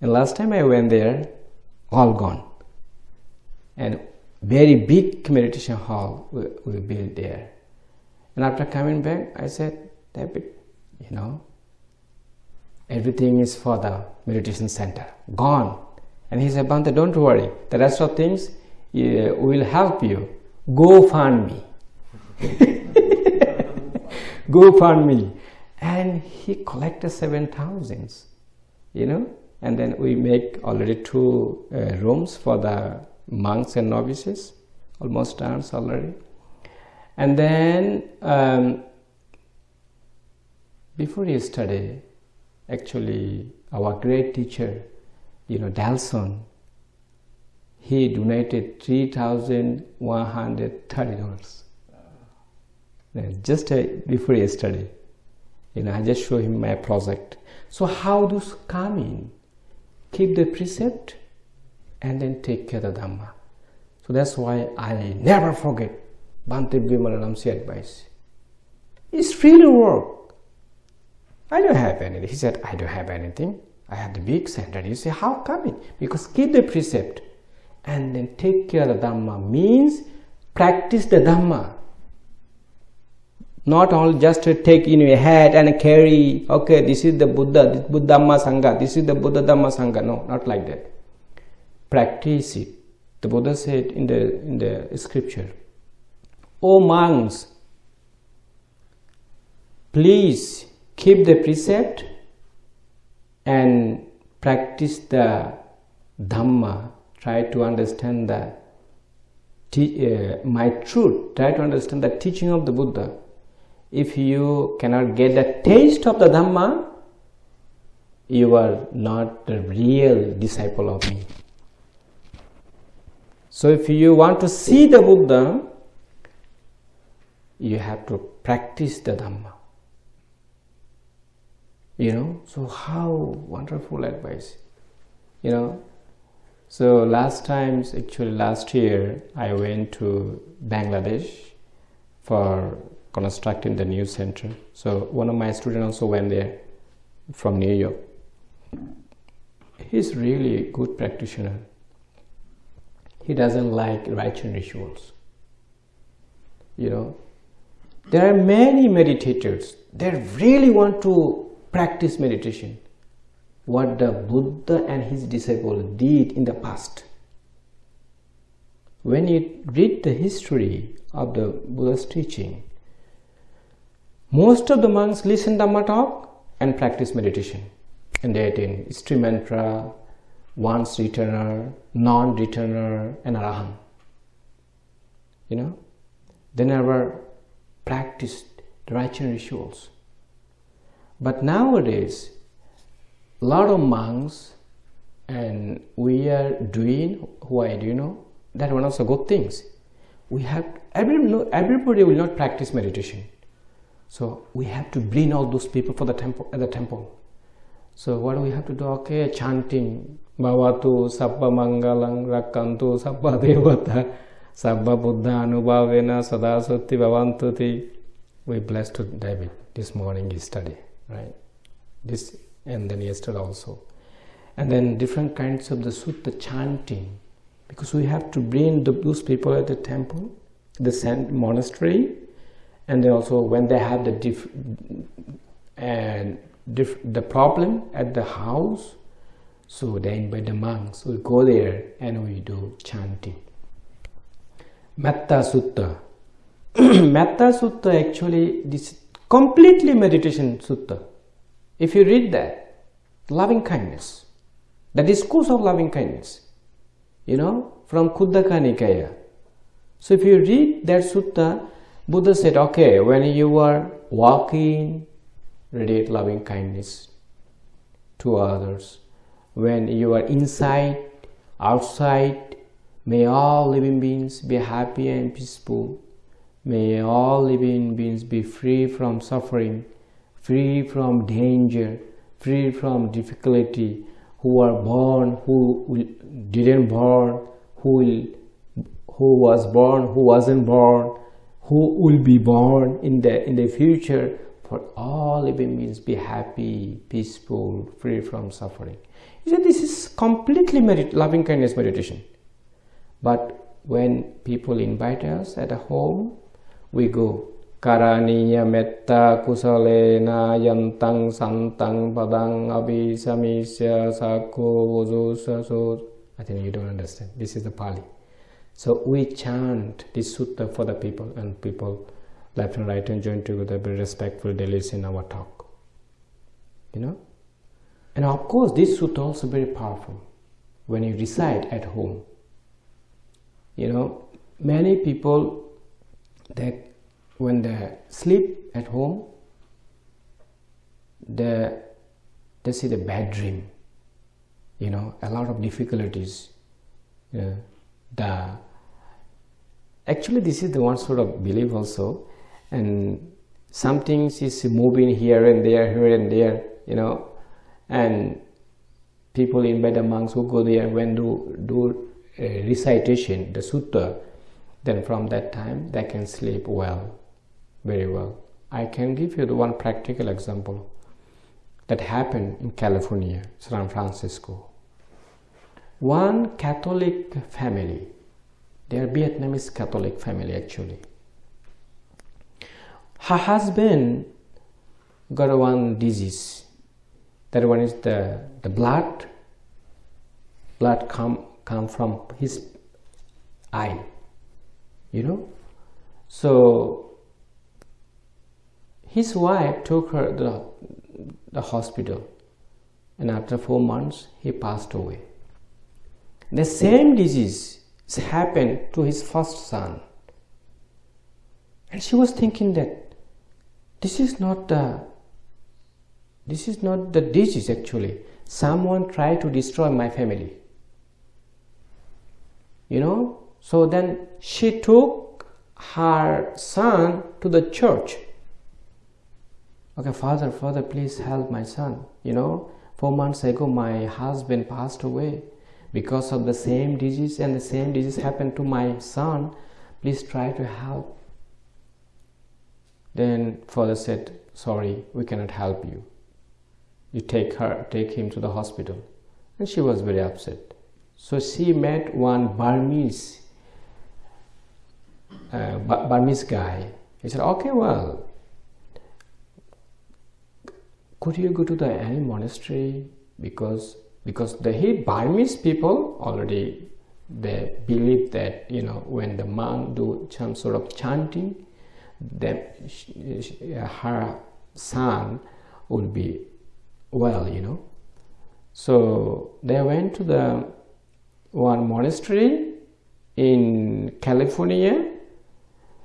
A: And last time I went there, all gone. And very big meditation hall we, we built there. And after coming back, I said, David, you know, everything is for the meditation center, gone. And he said, Bhante, don't worry, the rest of things yeah, will help you. Go fund me. GoFundMe. And he collected 7,000, you know. And then we make already two uh, rooms for the monks and novices, almost done already. And then um, before yesterday, actually, our great teacher, you know, Delson, he donated $3,130 just uh, before yesterday, you know, I just show him my project. So how does come in? Keep the precept and then take care of the Dhamma. So that's why I never forget Bhante Vimalaramsi advice. It's to work. I don't have anything. He said, I don't have anything. I have the big center. You say, how come it? Because keep the precept and then take care of the Dhamma means practice the Dhamma. Not only just take in your head and carry, okay, this is the Buddha, this Buddha Dhamma Sangha, this is the Buddha Dhamma Sangha. No, not like that practice it. The Buddha said in the, in the scripture, O monks, please keep the precept and practice the Dhamma. Try to understand the uh, my truth. Try to understand the teaching of the Buddha. If you cannot get the taste of the Dhamma, you are not a real disciple of me. So if you want to see the Buddha, you have to practice the Dhamma. You know, so how wonderful advice. You know, so last times, actually last year, I went to Bangladesh for constructing the new center. So one of my students also went there from New York. He's really a good practitioner he doesn't like rites rituals. You know, there are many meditators. They really want to practice meditation. What the Buddha and his disciples did in the past. When you read the history of the Buddha's teaching, most of the monks listen Dhamma talk and practice meditation. And they attain stream entrant, once returner, non-returner, and arahant. You know, they never practiced the righteous rituals. But nowadays, a lot of monks and we are doing why do you know that one of the good things we have every, everybody will not practice meditation so we have to bring all those people for the temple at the temple. So what do we have to do? Okay chanting. Bhavatu sabba mangalang rakantu sabba devata sabba buddha anubhavena sadasati bhavantuti. We blessed to david. This morning he study right? This and then yesterday also. And then different kinds of the sutta chanting. Because we have to bring the, those people at the temple the monastery and then also when they have the diff, and diff, the problem at the house so they invite the monks. We go there and we do chanting. Metta sutta. Metta sutta actually this completely meditation sutta. If you read that, loving kindness, the discourse of loving kindness, you know, from Khuddaka Nikaya. So if you read that sutta, Buddha said, okay, when you are walking, radiate loving kindness to others. When you are inside, outside, may all living beings be happy and peaceful. May all living beings be free from suffering free from danger, free from difficulty, who are born, who didn't born, who who was born, who wasn't born, who will be born in the in the future. For all living beings be happy, peaceful, free from suffering. You see, this is completely merit, loving kindness meditation. But when people invite us at a home, we go Karaniya metta kusalena yantang santang padang abhisamisya sakho vujusaso. I think you don't understand. This is the Pali. So we chant this sutta for the people and people left and right and join together be respectful they listen our talk. You know? And of course this sutta also very powerful when you recite at home. You know, many people they when they sleep at home, they, they see the bad dream, you know, a lot of difficulties. The actually this is the one sort of belief also, and some things is moving here and there, here and there, you know, and people in the monks who go there when do do recitation, the sutta, then from that time they can sleep well very well. I can give you the one practical example that happened in California, San Francisco. One Catholic family, they are Vietnamese Catholic family actually. Her husband got one disease. That one is the, the blood. Blood come come from his eye. You know? So his wife took her to the, the hospital and after four months he passed away. The same disease happened to his first son. And she was thinking that this is not the this is not the disease actually. Someone tried to destroy my family. You know? So then she took her son to the church okay father father please help my son you know four months ago my husband passed away because of the same disease and the same disease happened to my son please try to help. Then father said sorry we cannot help you. You take her take him to the hospital. And she was very upset. So she met one burmese uh, burmese guy. He said okay well could you go to the any monastery? Because because the Burmese people already they believe that you know when the monk do some sort of chanting then her son will be well you know. So they went to the one monastery in California.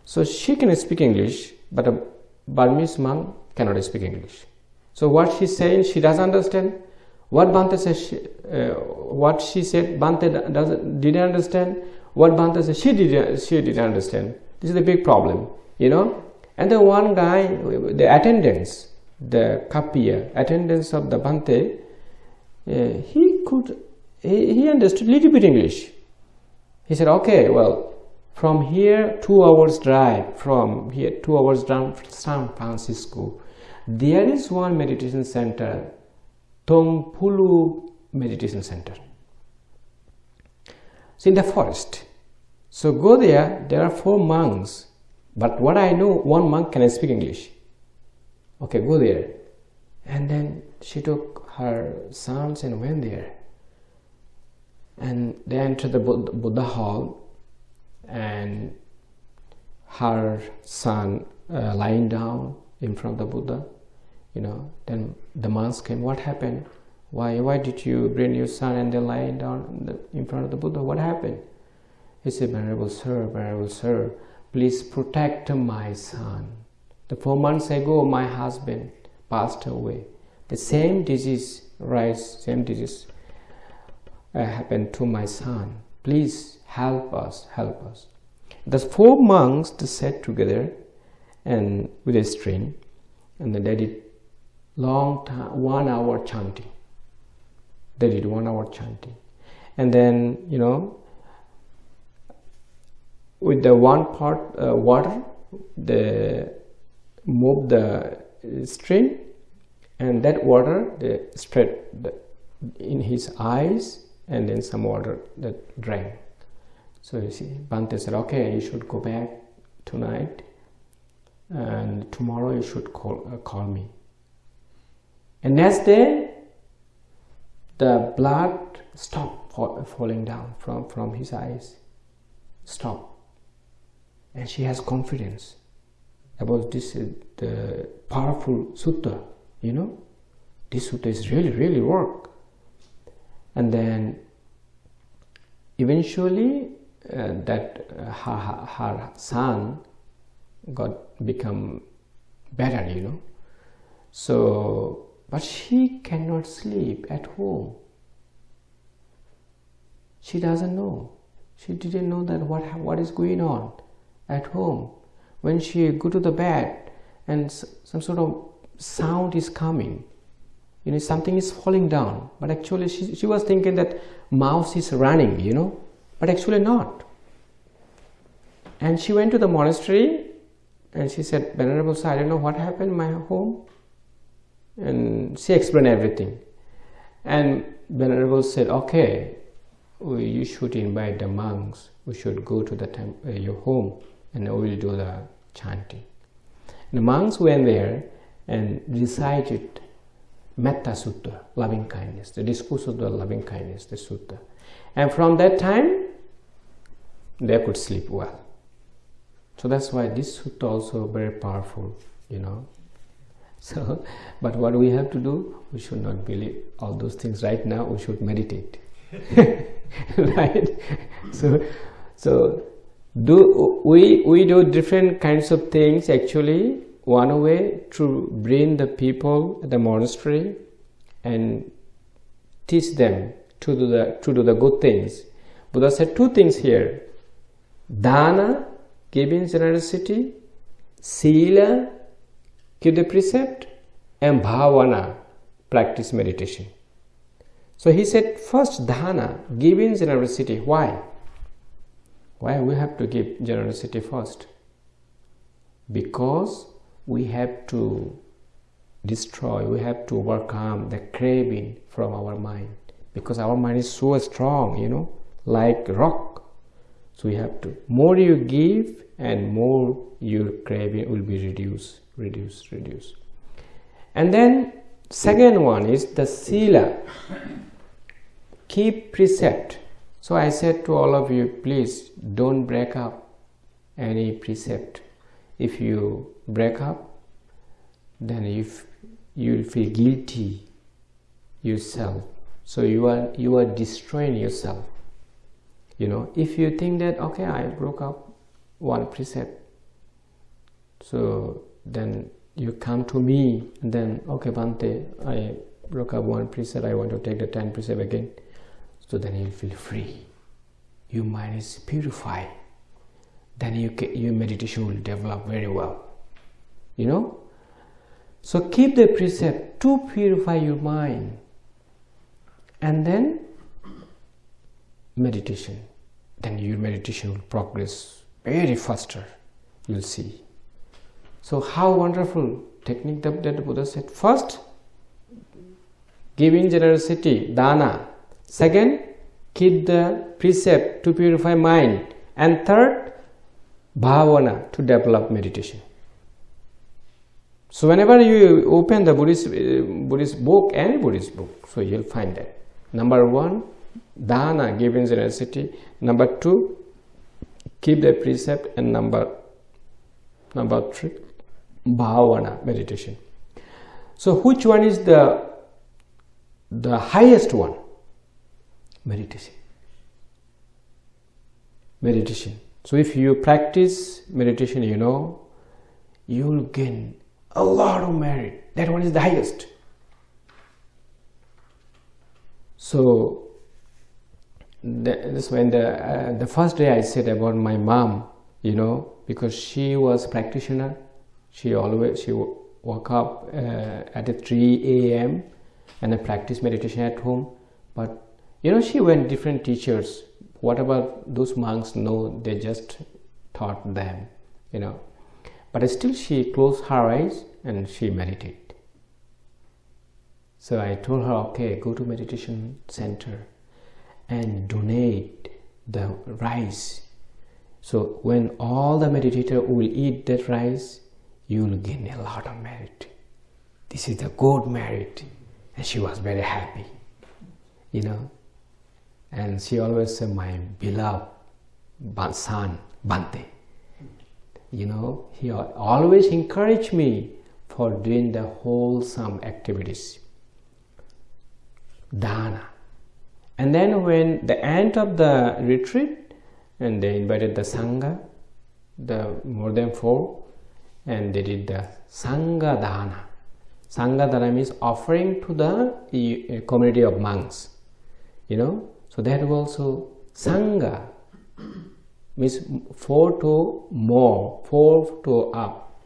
A: So she can speak English but a Burmese monk cannot speak English. So what she's saying she doesn't understand what Bhante says, she, uh, what she said, Bhante didn't understand. What Bhante said, she didn't she didn't understand. This is the big problem, you know. And the one guy, the attendants, the kappiya, attendants of the Bhante, uh, he could he, he understood a little bit English. He said, okay, well, from here two hours drive from here two hours down from San Francisco, there is one meditation center Tongpulu Meditation Center. It's in the forest. So go there, there are four monks, but what I know, one monk can speak English. Okay, go there. And then she took her sons and went there. And they entered the Buddha hall, and her son uh, lying down in front of the Buddha you know then the monks came what happened? Why why did you bring your son and then lying down in, front of the buddha? What happened? He said venerable sir venerable sir please protect my son. The four months ago my husband passed away. The same disease rise same disease uh, happened to my son. Please help us help us. The four monks sat together and with a string and they did long time, one hour chanting. They did one hour chanting. And then, you know, with the one part uh, water, they move the stream and that water they spread the, in his eyes and then some water that drank. So you see, Bhante said, okay, you should go back tonight and tomorrow you should call, uh, call me. And next day, the blood stopped falling down from, from his eyes. Stop. And she has confidence about this uh, the powerful sutta, you know. This sutta is really, really work. And then eventually uh, that uh, her, her son got become better, you know. So but she cannot sleep at home. She doesn't know. She didn't know that what, what is going on at home. When she go to the bed and some sort of sound is coming, you know, something is falling down. But actually she, she was thinking that mouse is running, you know, but actually not. And she went to the monastery and she said, Venerable Sir, I don't know what happened in my home and she explained everything. And venerable said okay you should invite the monks. We should go to the temple, uh, your home and we will do the chanting. And the monks went there and recited metta sutta loving kindness the discourse of the loving kindness the sutta. And from that time they could sleep well. So that's why this sutta also very powerful you know so but what we have to do we should not believe all those things. Right now we should meditate. Right? So so do we we do different kinds of things actually. One way to bring the people at the monastery and teach them to do the to do the good things. Buddha said two things here. Dana giving generosity. Sila Keep the precept and bhavana, practice meditation. So he said, first dana, giving generosity. Why? Why we have to give generosity first? Because we have to destroy, we have to overcome the craving from our mind. Because our mind is so strong, you know, like rock. So we have to, more you give and more your craving will be reduced reduce reduce. And then second one is the sila keep precept so i said to all of you please don't break up any precept if you break up then if you feel guilty yourself. So you are you are destroying yourself. You know if you think that okay i broke up one precept so then you come to me and then okay Bhante I broke up one precept I want to take the 10 precept again. So then you feel free. Your mind is purified. Then you your meditation will develop very well. You know? So keep the precept to purify your mind. And then meditation. Then your meditation will progress very faster you'll see so how wonderful technique that, that Buddha said. First, giving generosity, dana. Second, keep the precept to purify mind. And third, bhavana to develop meditation. So whenever you open the Buddhist, uh, Buddhist book, any Buddhist book, so you'll find that. Number one, dana, giving generosity. Number two, keep the precept. And number, number three, bhavana meditation. So which one is the the highest one? Meditation. Meditation. So if you practice meditation you know you will gain a lot of merit. That one is the highest. So this when the uh, the first day i said about my mom you know because she was practitioner she always she woke up uh, at 3 a.m and I practice meditation at home. But you know she went different teachers. Whatever those monks? Know they just taught them you know. But still she closed her eyes and she meditated so i told her okay go to meditation center and donate the rice. So when all the meditator will eat that rice you will gain a lot of merit. This is the good merit. And she was very happy, you know. And she always said, my beloved son, Bhante. You know, he always encouraged me for doing the wholesome activities. Dana. And then when the end of the retreat, and they invited the Sangha, the more than four, and they did the Sanghadana. Sanghadana means offering to the community of monks. You know, so that also Sangha means four to more, four to up.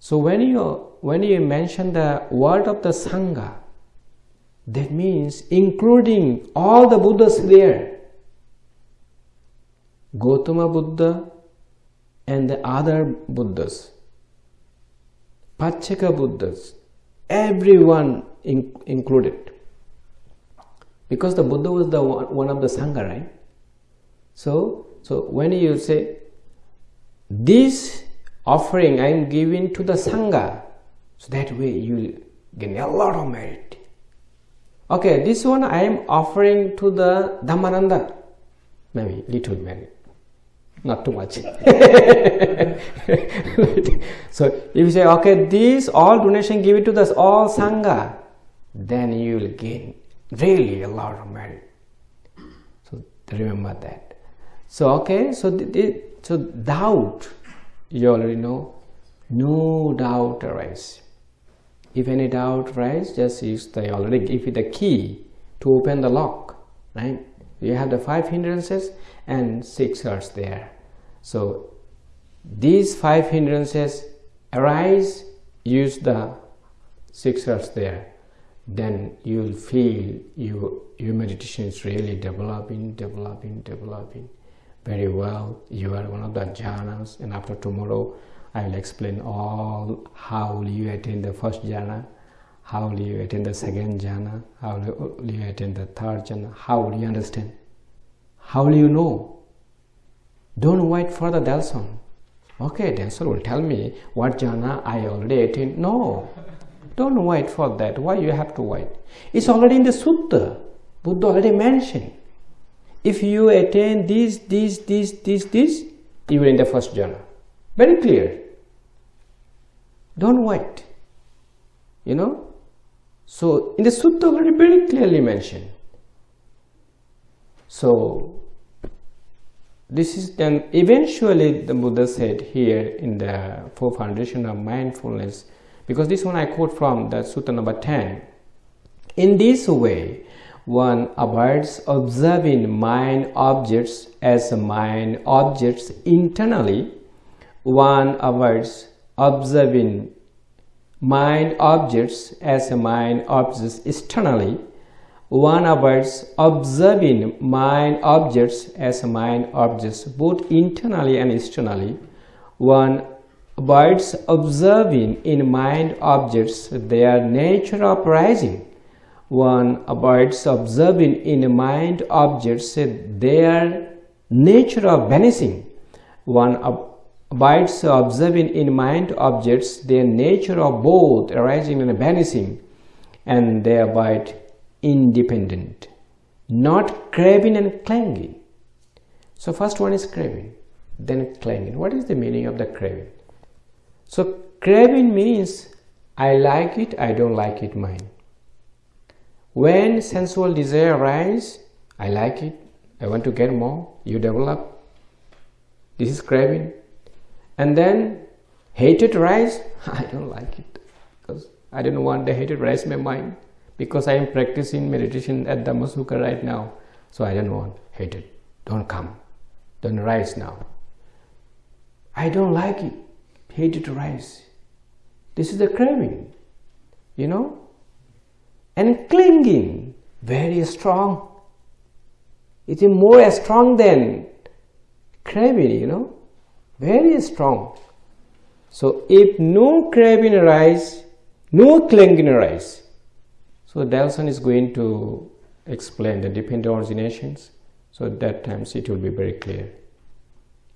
A: So when you when you mention the word of the Sangha, that means including all the Buddhas there. Gautama Buddha, and the other Buddhas, Pacceka Buddhas, everyone in, included. Because the Buddha was the one, one of the Sangha, right? So, so when you say, this offering I am giving to the Sangha, so that way you will gain a lot of merit. Okay, this one I am offering to the Dhammananda, maybe little merit not too much so if you say okay these all donation give it to the all sangha then you will gain really a lot of merit. So remember that. So okay so the, so doubt you already know. No doubt arise. If any doubt arise just use the already give you the key to open the lock right? You have the five hindrances and six are there. So these five hindrances arise use the six R's there. Then you will feel you, your meditation is really developing developing developing very well. You are one of the jhanas and after tomorrow I will explain all how will you attain the first jhana how will you attain the second jhana how will you attain the third jhana how will you understand how will you know don't wait for the Delson. Okay, Delson will tell me what jhana I already attained. No. Don't wait for that. Why you have to wait? It's already in the sutta. Buddha already mentioned. If you attain this, this, this, this, this, you are in the first jhana. Very clear. Don't wait. You know? So in the sutta already very clearly mentioned. So this is then eventually the Buddha said here in the four foundation of mindfulness because this one I quote from the sutta number 10 in this way one avoids observing mind objects as mind objects internally. One avoids observing mind objects as mind objects externally one avoids observing mind objects as mind objects both internally and externally. One avoids observing in mind objects their nature of rising. One avoids observing in mind objects their nature of vanishing. One avoids observing in mind objects their nature of both arising and vanishing, and they independent, not craving and clanging. So first one is craving, then clanging. What is the meaning of the craving? So craving means I like it, I don't like it, mine. When sensual desire arises, I like it, I want to get more, you develop. This is craving. And then hatred rise, I don't like it because I don't want the hatred rise in my mind because I am practicing meditation at the Dhammasukha right now. So I don't want hatred. Don't come. Don't rise now. I don't like it. Hatred to rise. This is the craving, you know? And clinging, very strong. It is more strong than craving, you know? Very strong. So if no craving arise, no clinging arise, so Delson is going to explain the dependent originations. So at that times it will be very clear.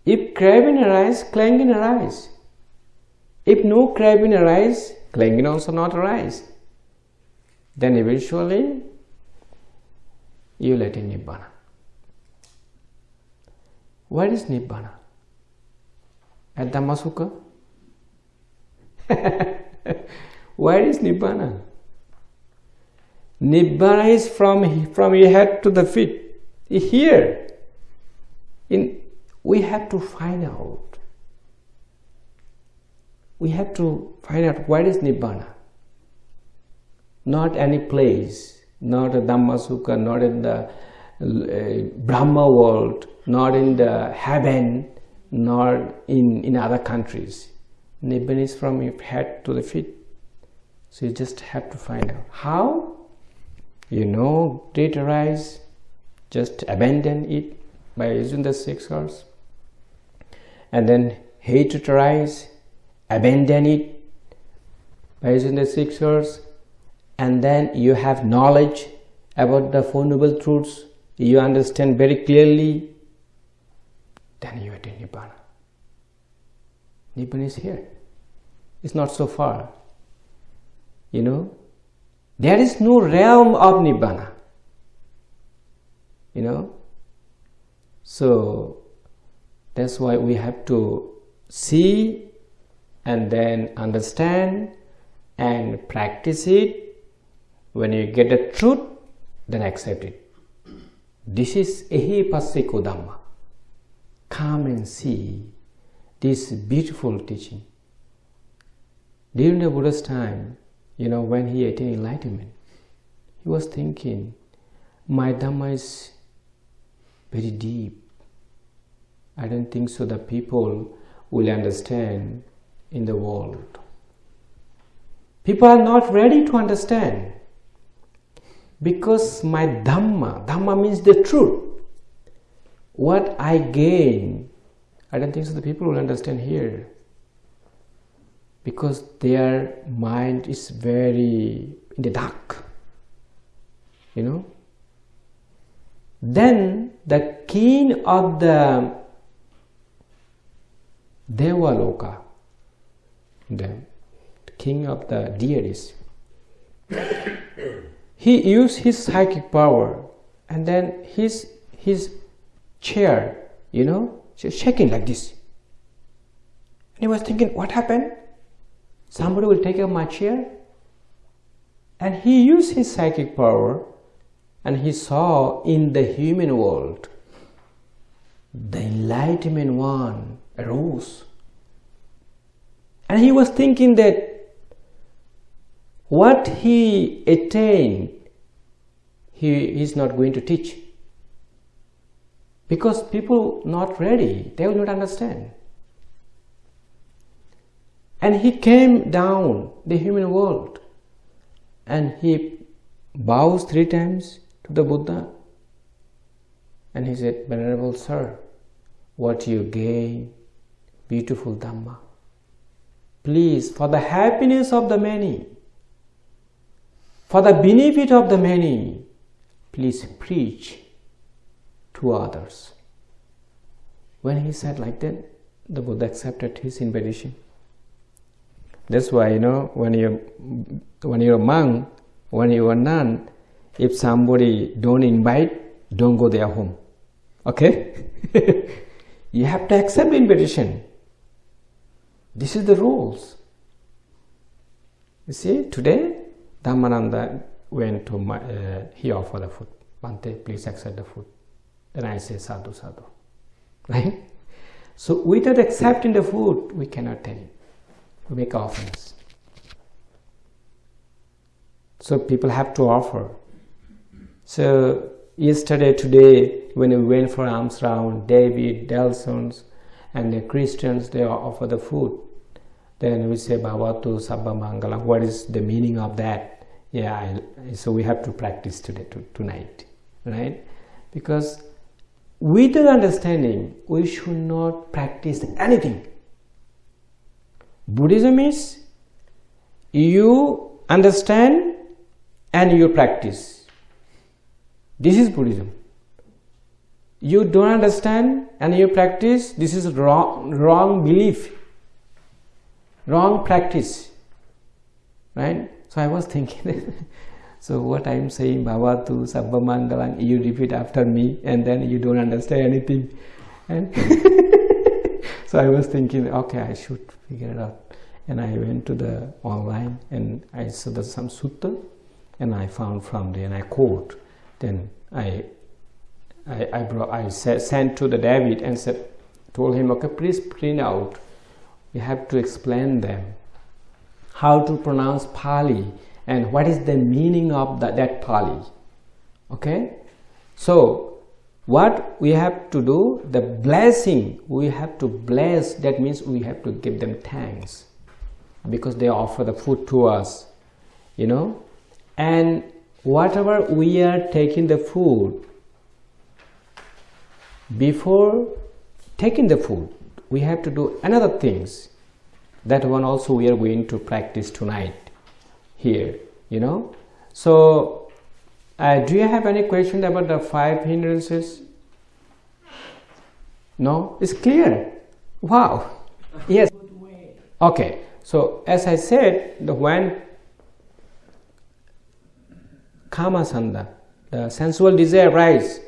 A: If craving arise, clanging arise. If no craving arise, clanging also not arise. Then eventually you let in Nibbana. What is Nibbana? At Dhammasukha? Where is Nibbana? Nibbana is from, from your head to the feet. Here, in, we have to find out. We have to find out what is Nibbana. Not any place, not a Dhammasukha, not in the uh, Brahma world, not in the heaven, nor in, in other countries. Nibbana is from your head to the feet. So you just have to find out. How? You know great arise just abandon it by using the six R's and then hate arise abandon it by using the six R's and then you have knowledge about the four noble truths. You understand very clearly. Then you attain nibbana. Nibbana is here. It's not so far. You know there is no realm of Nibbana. You know? So that's why we have to see and then understand and practice it. When you get the truth, then accept it. This is Ehipassiko Dhamma. Come and see this beautiful teaching. During the Buddha's time, you know, when he attained enlightenment, he was thinking, my Dhamma is very deep. I don't think so that people will understand in the world. People are not ready to understand because my Dhamma, Dhamma means the truth. What I gain, I don't think so the people will understand here because their mind is very in the dark you know? Then the king of the Devaloka, the king of the deities, he used his psychic power and then his his chair you know shaking like this. And he was thinking what happened somebody will take up my chair. And he used his psychic power and he saw in the human world the enlightenment one arose. And he was thinking that what he attained he is not going to teach. Because people not ready they will not understand and he came down the human world. And he bows three times to the buddha. And he said venerable sir what you gain beautiful dhamma. Please for the happiness of the many for the benefit of the many please preach to others. When he said like that the buddha accepted his invitation that's why you know when you when you're a monk when you're a nun if somebody don't invite don't go their home okay you have to accept the invitation this is the rules. You see, today Dhammananda went to my, uh, he offered the food. Bhante, please accept the food. Then I say sadhu sadhu. Right? So without accepting the food, we cannot tell him. We make offerings. So people have to offer. So yesterday, today, when we went for alms round, David, Delsons, and the Christians they offer the food. Then we say Bhavatu Sabba Mangalam what is the meaning of that? Yeah I, so we have to practice today to, tonight right? Because without understanding we should not practice anything Buddhism is you understand and you practice. This is Buddhism. You don't understand and you practice this is wrong wrong belief. Wrong practice. Right? So i was thinking so what i'm saying bhavatu sabbamangalam you repeat after me and then you don't understand anything. And so i was thinking okay i should figure it out and i went to the online and i saw the some sutta and i found from there and i quote then i I, I, brought, I sent to the David and said, told him, okay, please print out. We have to explain them how to pronounce Pali and what is the meaning of that, that Pali. Okay, so what we have to do, the blessing, we have to bless, that means we have to give them thanks because they offer the food to us, you know, and whatever we are taking the food, before taking the food we have to do another things. That one also we are going to practice tonight here you know? So uh, do you have any question about the five hindrances? No? It's clear? Wow. Yes. Okay. So as i said the when kamacchanda the sensual desire rise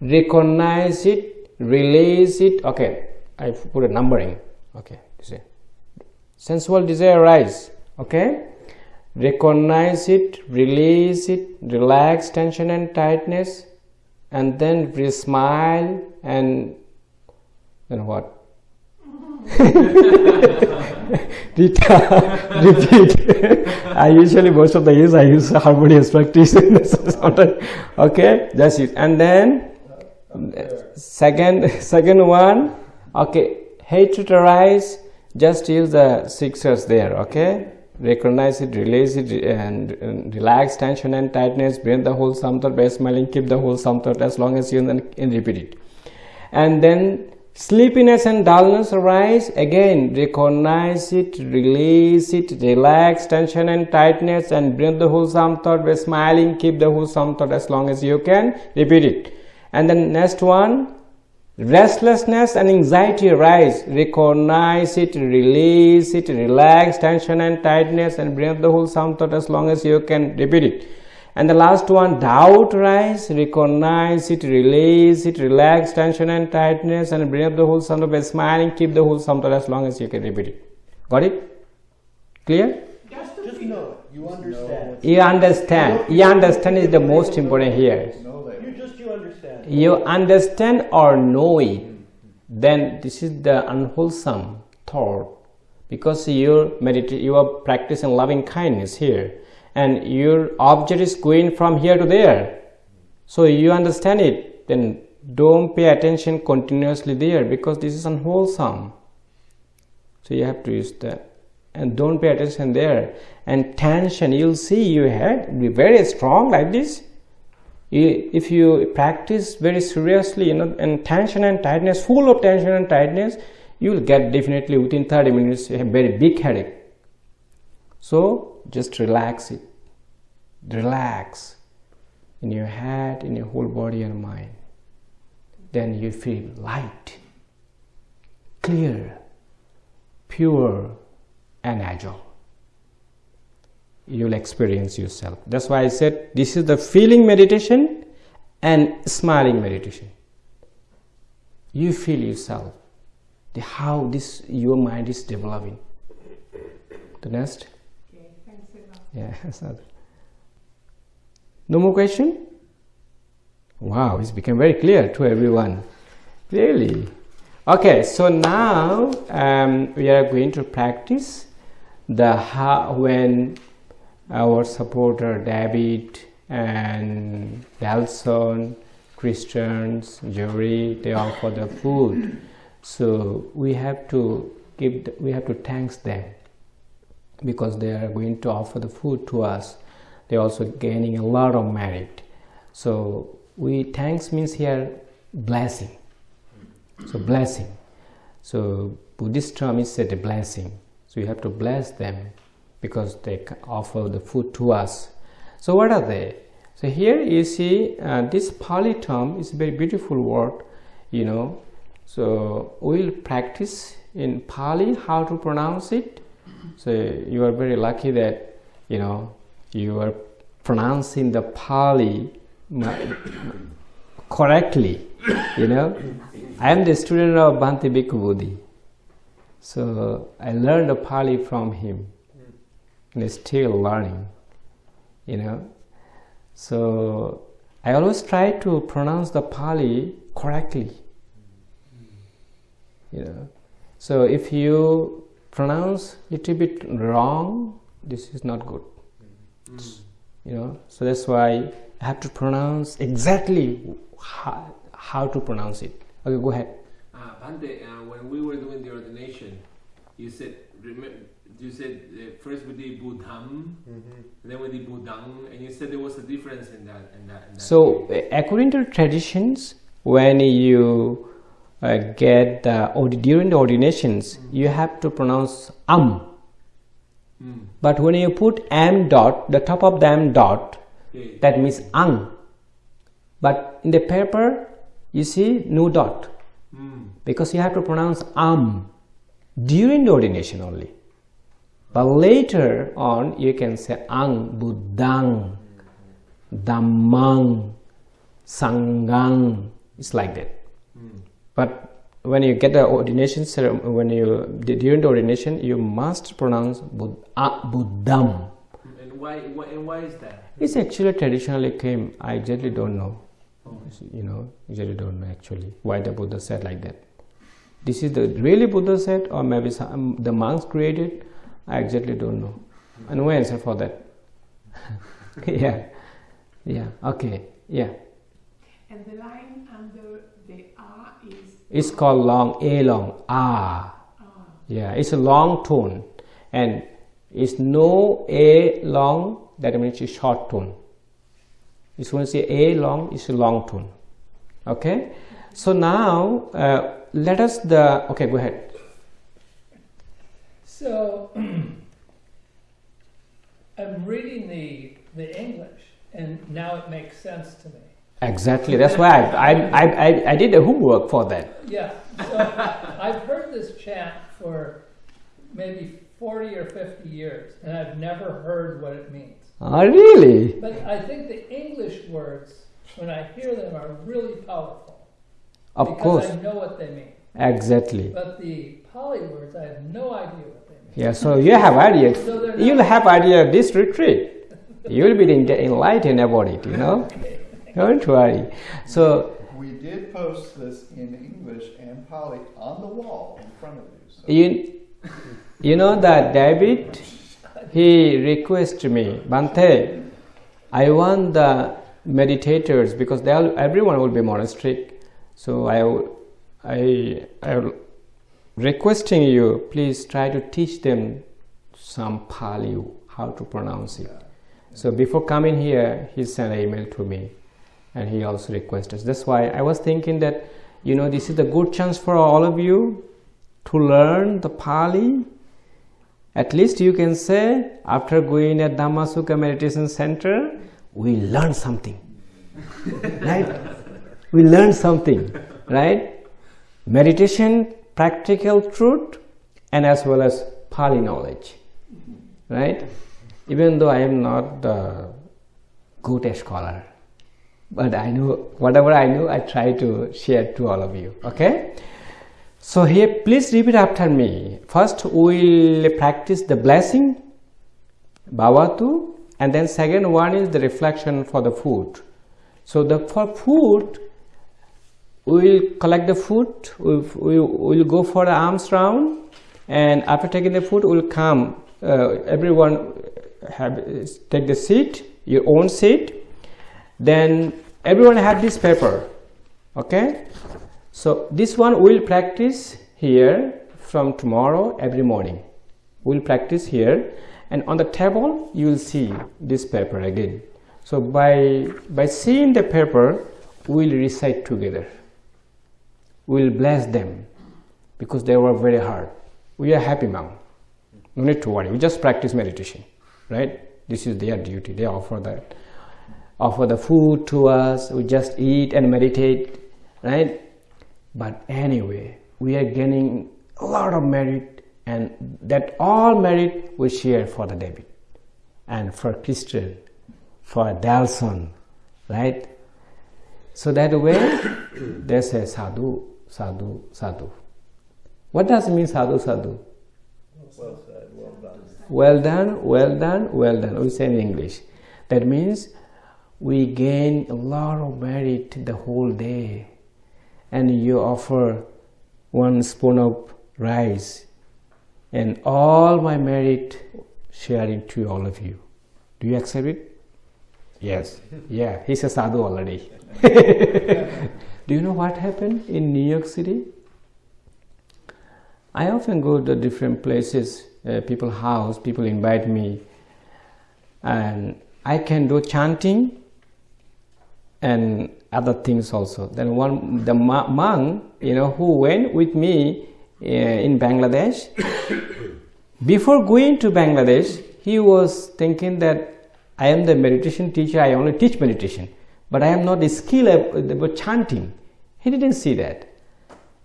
A: recognize it release it. Okay. I put a numbering. Okay. You see. Sensual desire rise okay recognize it release it relax tension and tightness and then we smile and then what? Repeat. I usually most of the years i use harmonious practice. Okay that's it. And then second second one okay hatred arise just use the six R's there okay recognize it release it and, and relax tension and tightness bring the whole samtar by smiling keep the whole samtar as long as you can and repeat it. And then sleepiness and dullness arise again recognize it release it relax tension and tightness and bring the whole samtar by smiling keep the whole samtar as long as you can repeat it. And then next one restlessness and anxiety arise. Recognize it release it relax. Tension and tightness and bring up the whole sound thought as long as you can repeat it. And the last one doubt rise recognize it release it relax. Tension and tightness and bring up the whole sound of smiling. Keep the whole sound thought as long as you can repeat it. Got it? Clear?
B: Just know. You understand.
A: you understand. You understand is the most important here.
B: You just you understand.
A: or know it then this is the unwholesome thought. Because you're medita- you are practicing loving kindness here and your object is going from here to there. So you understand it then don't pay attention continuously there because this is unwholesome. So you have to use that. And don't pay attention there. And tension you'll see your head be very strong like this. you- if you practice very seriously you know and tension and tightness full of tension and tightness you will get definitely within 30 minutes a very big headache. So just relax it. Relax in your head in your whole body and mind. Then you feel light clear pure and agile you'll experience yourself. That's why i said this is the feeling meditation and smiling meditation. You feel yourself the how this your mind is developing. The next.
C: Okay, thanks a lot.
A: yeah no more question? Wow it's become very clear to everyone. Really? Okay so now um, we are going to practice the how when our supporter David and Delson, Christians, Jerry, they offer the food. So we have to give, we have to thanks them because they are going to offer the food to us. They're also gaining a lot of merit. So we thanks means here blessing. So blessing. So Buddhist term is said a blessing. So you have to bless them because they offer the food to us. So what are they? So here you see uh, this Pali term is a very beautiful word, you know. So we'll practice in Pali how to pronounce it. So you are very lucky that you know you are pronouncing the Pali correctly. You know, I am the student of Bhante Bhikkhu Bodhi. So I learned the Pali from him and still learning, you know. So I always try to pronounce the Pali correctly, you know. So if you pronounce a little bit wrong, this is not good, you know. So that's why I have to pronounce exactly how, how to pronounce it. Okay, go ahead.
D: Uh, Bhante, uh, when we were doing the ordination, you said, remember, you said uh, first we did Buddham, then we did Buddhang, and you said there was a difference in that. In that, in that
A: So, uh, according to traditions, when you uh, get the ordi- during the ordinations, you have to pronounce am.
D: Mm.
A: But when you put m dot, the top of the m dot,
D: Yeah.
A: that means ang. But in the paper, you see no dot
D: Mm.
A: because you have to pronounce am during the ordination only. But later on, you can say ang buddhang, dhammang, sanghang. It's like that.
D: Mm.
A: But when you get the ordination ceremony, when you during the ordination, you must pronounce Bud- ah, buddham.
D: And why, why? And why is that?
A: It's actually traditionally came. I exactly don't know. You know, usually don't know actually why the Buddha said like that. This is the really Buddha said, or maybe some, the monks created. I exactly don't know. And no answer for that. yeah, yeah. Okay, yeah.
C: And the line under the R is
A: It's called long A long ah. Yeah, it's a long tone, and it's no A long. That means it's short tone. It's when you say A long, it's a long tone. Okay. So now uh, let us the okay. Go ahead.
E: So I'm reading the the English, and now it makes sense to me.
A: Exactly. That's why I, I, I, I did the homework for that.
E: Yeah, so I've heard this chant for maybe 40 or 50 years, and I've never heard what it means.
A: Oh, really?
E: But I think the English words, when I hear them, are really powerful.
A: Of
E: because
A: course.
E: I know what they mean.
A: Exactly.
E: But the Pali words, I have no idea what they mean.
A: Yeah, so you have idea.
E: So
A: You'll have idea of this retreat. You'll be enlightened about it, you know? Don't worry. So
F: We did post this in English and Pali on the wall in front of you. So.
A: you, you know that David, he requested me, Bhante, I want the meditators because they all, everyone will be monastic. So I, I, I will requesting you, please try to teach them some Pali, how to pronounce it. So before coming here, he sent an email to me, and he also requested. That's why I was thinking that, you know, this is a good chance for all of you to learn the Pali. At least you can say, after going at Dhammasukha Meditation Center, we learned something, right? We learned something, right? Meditation, practical truth, and as well as Pali knowledge, right? Even though I am not the good scholar, but I know whatever I know, I try to share to all of you. Okay. So here, please repeat after me. First, we'll practice the blessing, bhavatu, and then second one is the reflection for the food. So the for food, we'll collect the food. We'll, go for the arms round, and after taking the food, we'll come. Uh, everyone have take the seat, your own seat. Then everyone have this paper. Okay. So this one we'll practice here from tomorrow every morning. We'll practice here and on the table you will see this paper again. So by by seeing the paper we'll recite together. We'll bless them because they were very hard. We are happy now. No need to worry. We just practice meditation, right? This is their duty. They offer that. Offer the food to us. We just eat and meditate, right? But anyway, we are gaining a lot of merit, and that all merit we share for the David and for Christian, for Delson, right? So that way, they say sadhu, sadhu, sadhu. What does it mean sadhu, sadhu?
B: Well said, well done.
A: Well done, well done, well done. We say in English. That means we gain a lot of merit the whole day. And you offer one spoon of rice and all my merit sharing to all of you. Do you accept it? Yes. Yeah, he's a sadhu already. Do you know what happened in New York City? I often go to different places, uh, people house, people invite me, and I can do chanting and other things also. Then one, the monk, you know, who went with me uh, in Bangladesh, before going to Bangladesh, he was thinking that I am the meditation teacher, I only teach meditation, but I am not skilled about uh, chanting. He didn't see that.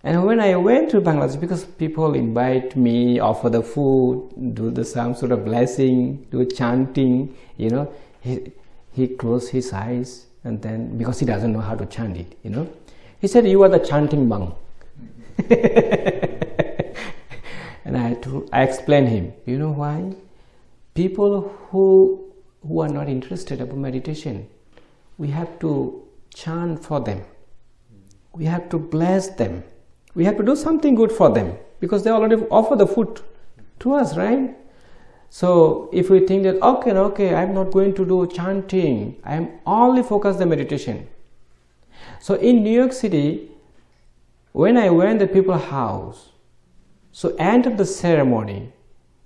A: And when I went to Bangladesh, because people invite me, offer the food, do the some sort of blessing, do chanting, you know, he, he closed his eyes and then, because he doesn't know how to chant it, you know, he said, you are the chanting monk. and I, had to, I explained him, you know why? People who, who are not interested about meditation, we have to chant for them. We have to bless them. We have to do something good for them because they already offer the food to us right? So if we think that okay okay i'm not going to do chanting i'm only focused on meditation. So in new york city when i went to the people's house so end of the ceremony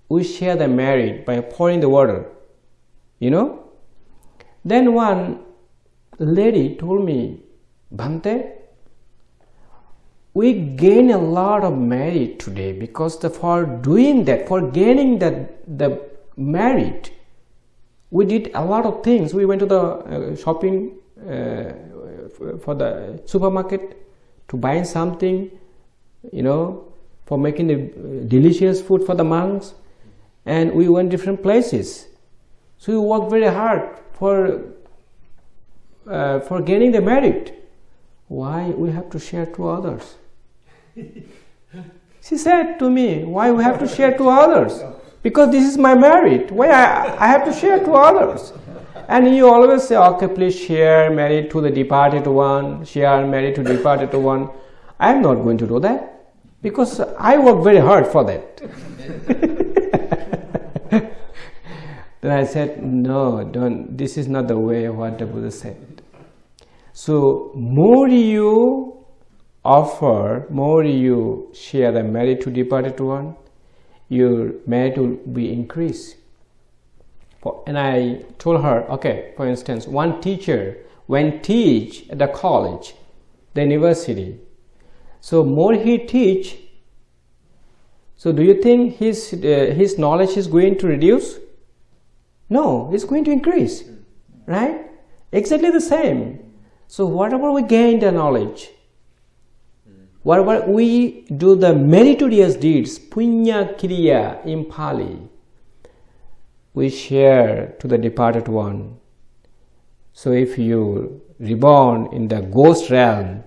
A: we share the merit by pouring the water you know? Then one lady told me bhante we gain a lot of merit today because the, for doing that for gaining that the merit. We did a lot of things. We went to the uh, shopping uh, for the supermarket to buy something, you know, for making the uh, delicious food for the monks, and we went different places. So we worked very hard for uh, for gaining the merit. Why we have to share to others? she said to me, "Why we have to share to others? Because this is my merit. Why I, I have to share to others?" And you always say, "Okay, please share merit to the departed one. Share merit to departed one." I am not going to do that because I work very hard for that. then I said, no, don't, this is not the way what the Buddha said. So, more you offer, more you share the merit to departed one, your merit will be increased. And I told her, okay, for instance, one teacher when teach at the college, the university, so more he teach, so do you think his, uh, his knowledge is going to reduce? No, it's going to increase, right? Exactly the same. So whatever we gain the knowledge, whatever we do the meritorious deeds, punya kriya in Pali, we share to the departed one. So if you reborn in the ghost realm,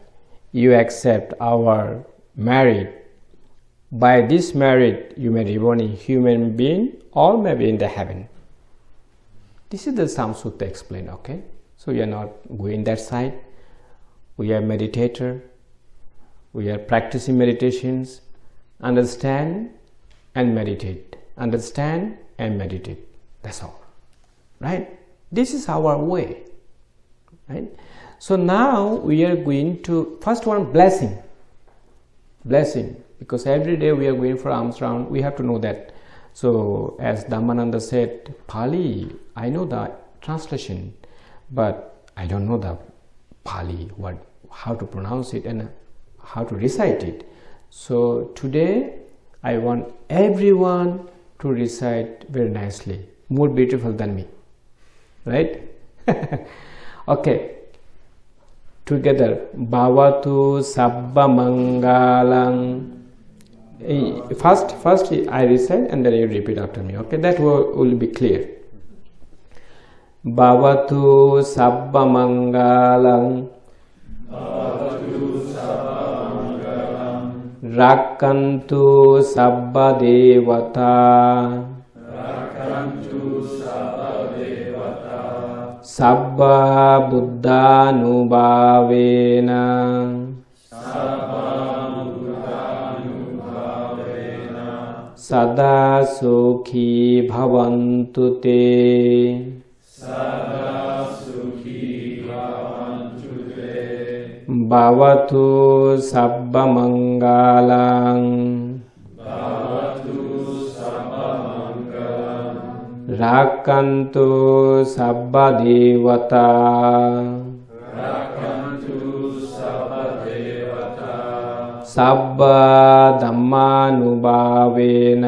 A: you accept our merit. By this merit, you may reborn in human being or maybe in the heaven. This is the Samsutta explain, okay? So we are not going that side. We are meditator. We are practicing meditations. Understand and meditate. Understand and meditate. That's all. Right? This is our way. Right? So now we are going to first one blessing. Blessing. Because every day we are going for alms round, we have to know that. So as Dhammananda said, Pali, I know the translation, but I don't know the Pali, what how to pronounce it and how to recite it. So today I want everyone to recite very nicely, more beautiful than me. Right? okay. Together. Bhavatu sabba mangalang first first i recite and then you repeat after me. Okay? That will, will be clear භවතු සබ්බ මංගලං රක්කන්තු සබ්බ දේවතා සබ්බා බුද්ධානුභාවේන සදා සෝඛී භවන්තු තේ භවතු සබ්බ මංගාලං භවතු සබ්බ මංගලං රාක්කන්තු සබ්බ දේවතා රාක්කන්තු සබ්බ දේවතා සබ්බ ධම්මානුභාවේන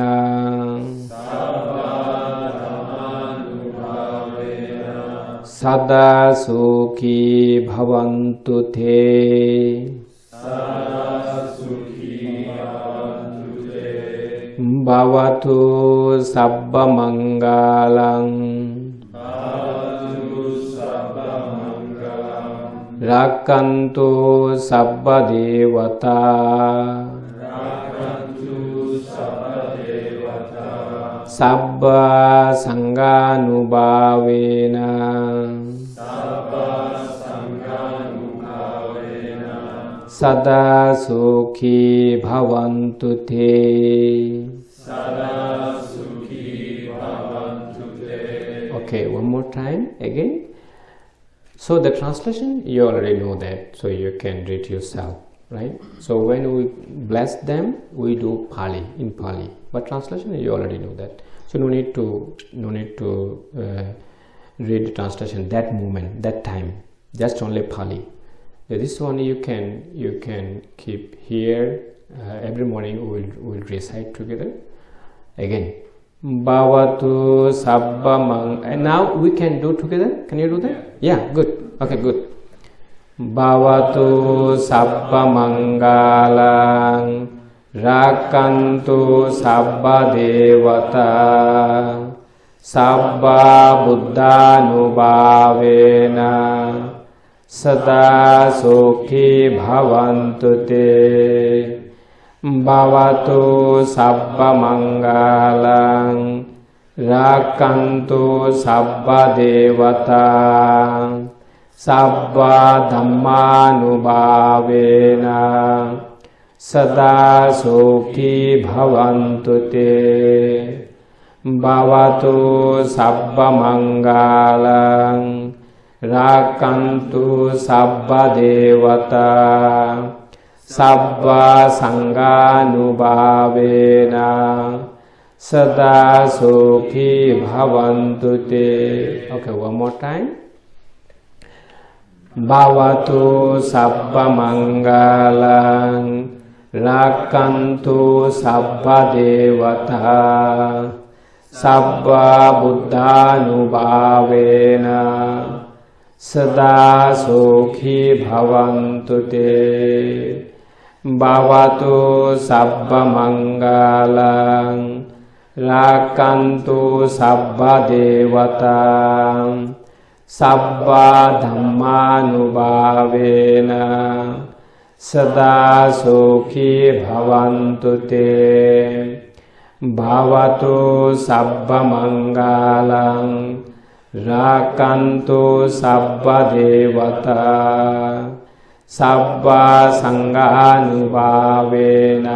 A: සදා සුඛී භවන්තු තේ භවතු සබ්බ මංගලං රක්칸තු සබ්බ දේවතා සබ්බ සංඝානුභාවේන සදා සුඛී භවන්තු තේ. Okay one more time again. So the translation you already know that so you can read yourself right? So when we bless them we do pali in pali. but translation you already know that. So no need to no need to uh, read the translation that moment that time. Just only pali. This one you can you can keep here. Uh, every morning we will, we will recite together. Again. Bhavatu sabbamang and now we can do together? Can you do that? Yeah, good. Okay good. Bhavatu sabbamangalaṁ මංගලං රක්칸තු සබ්බ දේවතා සබ්බා බුද්ධානුභාවේන සදා සෝඛී භවන්තු තේ භවතු සබ්බ මංගලං රක්칸තු සබ්බ දේවතා සබ්බා ධම්මානුභාවේන සදා සෝඛී භවන්තු තේ භවතු සබ්බ මංගලං රාක්කන්තු සබ්බ දේවතා සබ්බ සංඝානුභාවේන සදා සෝඛී භවන්තු තේ okay one more time. භවතු සබ්බ මංගලං රක්칸තු සබ්බ දේවතා සබ්බ බුද්ධානුභාවේන සදා සෝඛී භවන්තු තේ භවතු සබ්බ මංගලං රක්칸තු සබ්බ දේවතා සබ්බා ධම්මානුභාවේන සදා සෝඛී භවන්තු තේ භවතු සබ්බ මංගලං රාකන්තු සබ්බ දේවතා සබ්බා සංඝානුභාවේන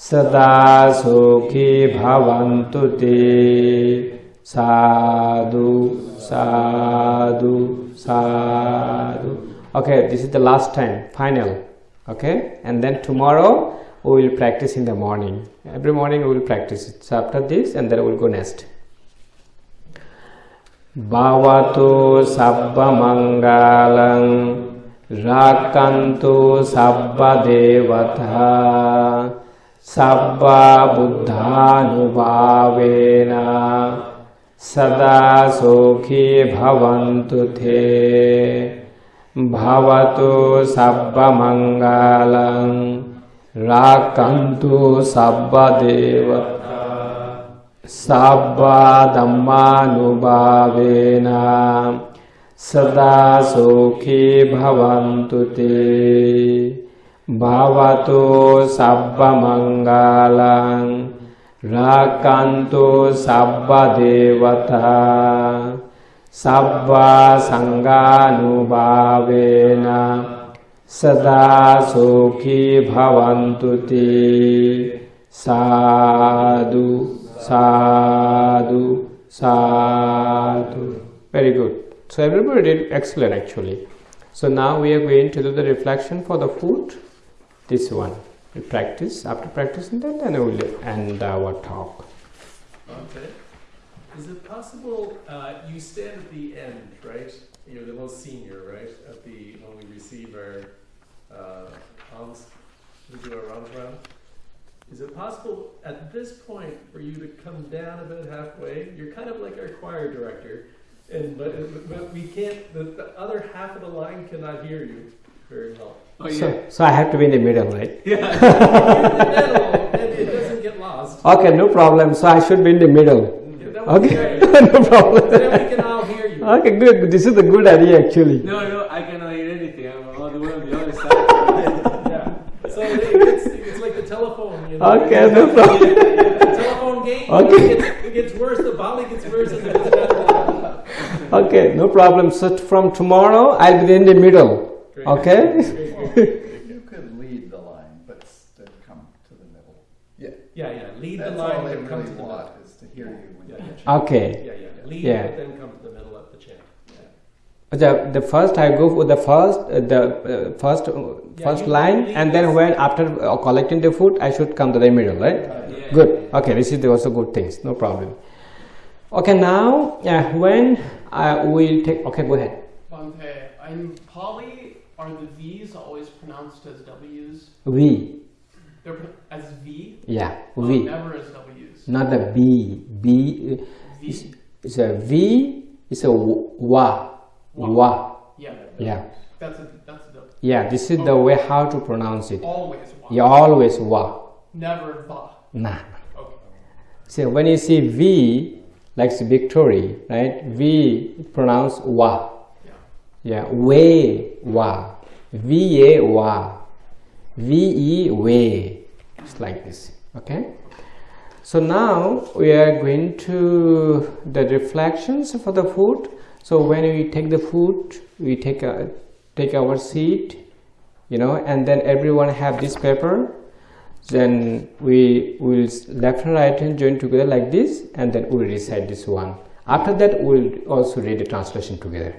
A: සදා සෝඛී භවන්තු තේ sadhu sadhu sadhu okay this is the last time final. Okay and then tomorrow we will practice in the morning. Every morning we will practice. It so after this and then we will go next. Bhavatu sabba mangalam rakantu sabba devata sabba buddhanubhavena sada sokhi bhavantu te. භවතු සබ්බ මංගලං රාක්කන්තු සබ්බ දේවතා සබ්බ ධම්මානුභාවේන සදා සෝඛී භවන්තු තේ භවතු සබ්බ මංගලං රාක්කන්තු සබ්බ දේවතා සබ්බ සංඝානුභාවේන සදා සෝඛී භවන්තු තී සාදු සාදු සාදු very good so everybody did excellent actually so now we are going to do the reflection for the food this one we practice after practicing that then we will end our talk
B: Okay. Is it possible, uh, you stand at the end, right? You're the most senior, right? At the, when we receive our, uh, alms, we do our alms round? Is it possible at this point for you to come down about halfway? You're kind of like our choir director, and, but, but we can't, the, the other half of the line cannot hear you very well.
D: Oh
A: so,
D: yeah.
A: so i have to be in the middle right
B: You're in the middle, and it doesn't get lost.
A: okay no problem so i should be in the middle
B: Yeah, that would be
A: okay no problem
B: Then we can all hear you.
A: okay good this is a good idea actually
D: No, no, I cannot hear anything. I'm all the way on the other side.
B: Yeah. So it's, it's like the telephone. You know?
A: Okay, no problem.
B: The telephone game.
A: Okay.
B: It gets, it gets worse. The volley gets worse as it gets better.
A: okay no problem so from tomorrow i'll be in the middle
B: Great.
A: okay
B: Great, great.
F: You could lead the line, but still come to the middle. Yeah,
B: Yeah, yeah. Lead
F: that's
B: the line,
F: all they
B: but come to
F: really
B: the middle.
F: want is to hear you when
B: Yeah,
F: you
B: yeah.
F: chant.
A: okay
B: Yeah, yeah. Lead,
A: Yeah.
B: then come to the middle of the chant. Yeah.
A: the, the first i go for the first uh, the uh, first uh, first
B: you
A: line and then when after uh, collecting the food i should come to the middle right
D: Yeah.
A: good okay this is the also good things no problem okay now yeah when uh, we'll take okay go ahead
G: Bhante, in Pali, are the V's always pronounced as W's?
A: V
G: They're pro- as V?
A: yeah
G: Oh,
A: we
G: never as W's.
A: Not the b b
G: V?
A: is, a v It's a w- wa
G: Wa.
A: wa
G: Yeah.
A: yeah
G: That's a that's a.
A: Yeah, this is the oh. way how to pronounce it.
G: Always wa.
A: You always wa.
G: Never va.
A: Nah.
G: Okay.
A: So when you see V, like victory, right? V pronounce wa.
G: Yeah.
A: Yeah, way wa. V A wa. V E way. It's like this. Okay. So now we are going to the reflections for the food. So when we take the food, we take a take our seat, you know, and then everyone have this paper. Then we will left and right hand join together like this, and then we'll recite this one. After that, we'll also read the translation together,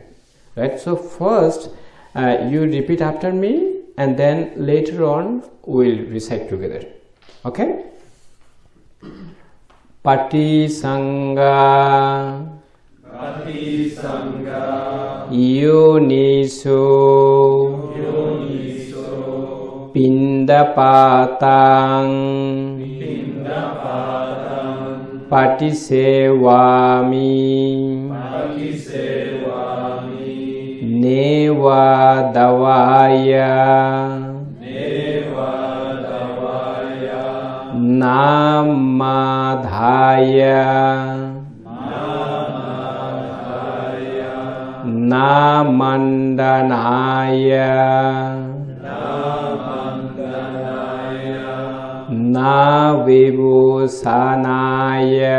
A: right? So first, uh, you repeat after me, and then later on we'll recite together. Okay?
F: පටි
A: සංගා
F: පටි
A: සංගා
F: යෝනිසෝ
A: යෝනිසෝ පින්දපාතං
F: පින්දපාතං පටිසේවාමි
A: පටිසේවාමි
F: නේවා
A: දවායා
F: नामाधाय।
A: नामण्डनाय
F: नाविभूषणाय।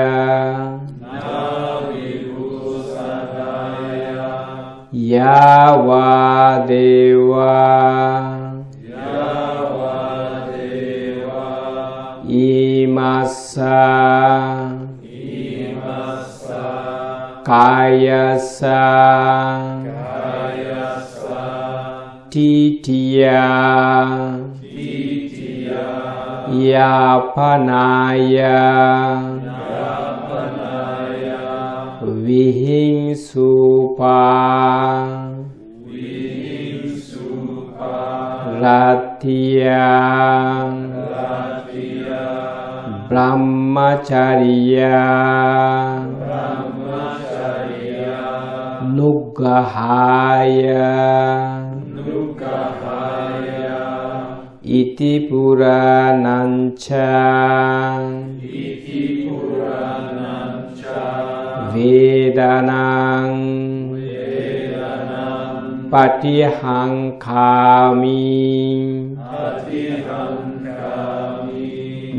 A: या
F: वा
A: देवा
F: ඉමස්සා
A: ඉමස්සා
F: කායස්සා
A: කායස්සා
F: තීතියා
A: තීතියා
F: යාපනාය
A: යාපනාය
F: විහිංසුපා
A: Latia,
F: Latia.
A: brahmacharya.
F: Brahmacharya
A: nugahaya
F: nugahaya
A: iti purananca
F: iti purananca
A: vedanang. Vedanang
F: patihangkami
A: patihangkami.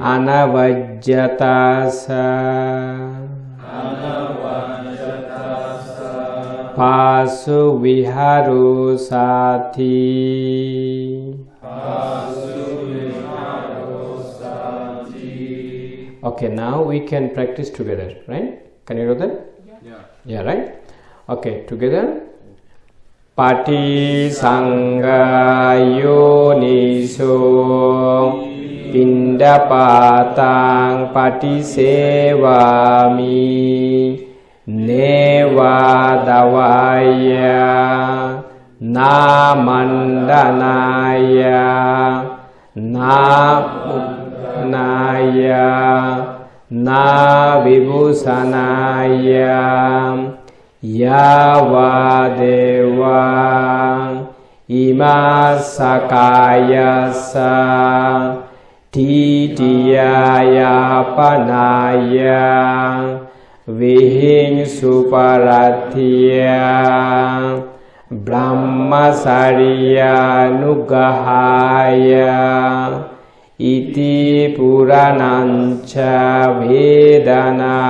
A: upadesami Yatra same
F: Yatra same
A: Bhavisati
F: Bhavisati
A: Anavajyatasa Pasu viharu sati Okay, now we can practice together, right? Can you do that?
D: Yeah.
A: Yeah, right? Okay, together. Pati Sangha Yoniso පිණ්ඩපාතං පටිසේවාමි නේවා දවාය නාමණ්ඩනාය නාමනාය නාවිභූෂනාය යාවාදේවා ඉමා සකායසා ทิติยายาปนายังวิหิงสุปรัตถิยังบรมมสาริยานุกหายาอิติปุรานัญชาเวดานั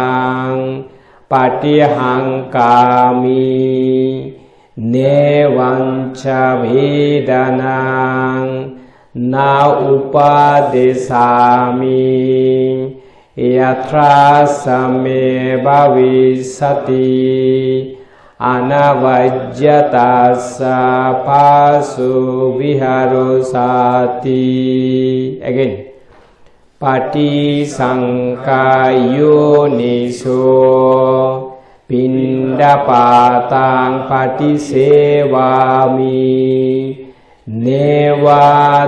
A: งปฏิหังกามิเนวัญชาเวดานัง न उपादेशामि यथा समे भविष्यति अनवज्यता स पासु विहरोसाति अगेन् पटिशङ्कायोनिषो පිණ්ඩපාතාං පටිසේවාමි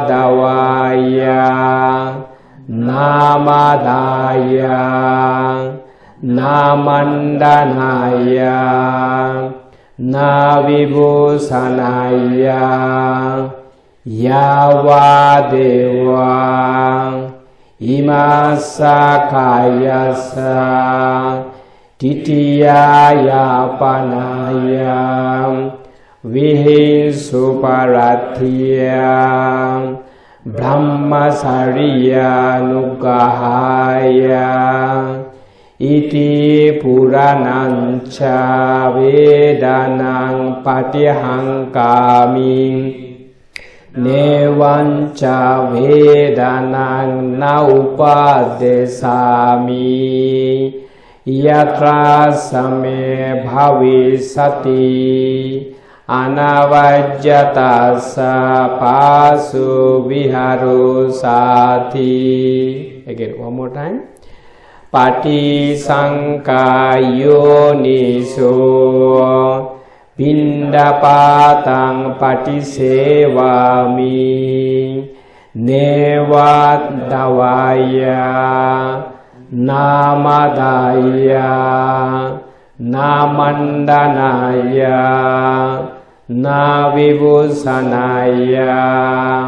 A: dawaya namadaya namandanaya navibusanaya yawadeva imasakayasa titiyaya panaya විහෙසු පරත්තිය බ්‍රහ්මසරියනුගහාය ඉති පුරණංච වේදනං පටිහංකාමි නේවංච වේදනං න උපාදේසාමි යත්‍රා සමේ භවිසති අනවජ්‍යතස්ස පාසු විහරු සාති. Again one more time. පටිසංකායෝනිසෝ පින්ඩපාතං පටිසේවාමි. නේවත් දවාය නාමදාය නාමණ්ඩනාය นาวิบุสนายา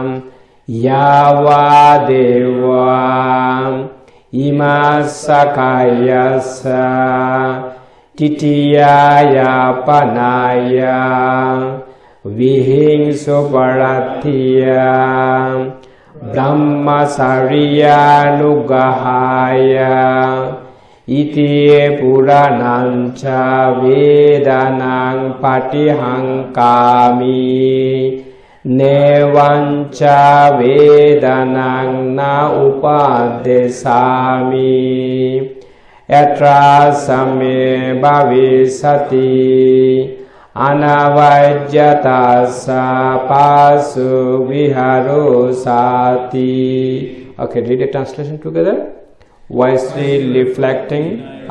A: มยาวาเดวาอิมาสกายาสาติติยายาปนายาวิหิงสุปรัตถิยา ब्रह्मचर्यानुगहाय ඉතියේ පුරණංචා වේදනං පටිහංකාමී නේවංචා වේදනං න උපාදේසාමි යත්‍රා සමේ භවිසති අනවජ්‍යතස්ස පාසු විහරෝ සාති Okay, read the translation together. Wisely reflecting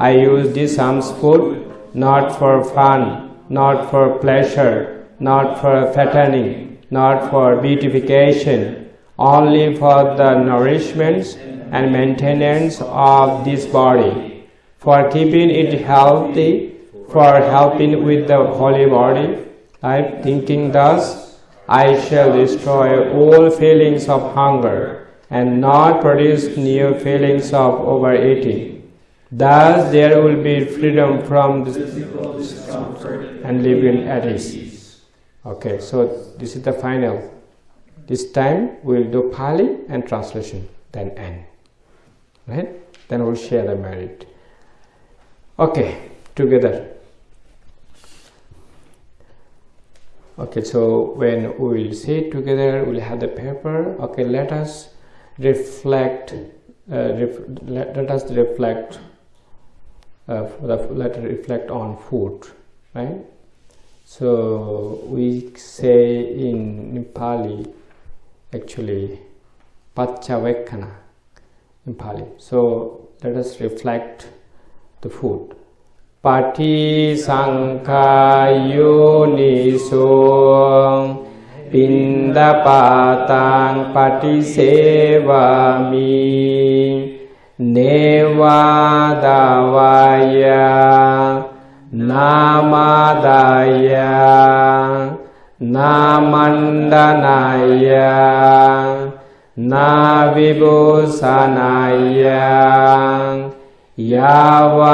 A: i use this alms food not for fun not for pleasure not for fattening not for beautification only for the nourishment and maintenance of this body for keeping it healthy for helping with the holy body. I thinking thus, I shall destroy all feelings of hunger and not produce new feelings of overeating. Thus there will be freedom from discomfort and living at ease. Okay, so this is the final. This time we'll do Pali and translation, then end. Right? Then we'll share the merit. Okay, together. okay so when we will sit together we'll have the paper okay let us reflect uh, ref, let, let, us reflect uh, let us reflect on food right? So we say in Nepali actually pachavekana in Pali. So let us reflect the food. Pati පින්දපාතාං පටිසේවාමි. නේවාදවය නාමදය නාමණ්ඩනය නාවිභූසනය. යාවාදේවා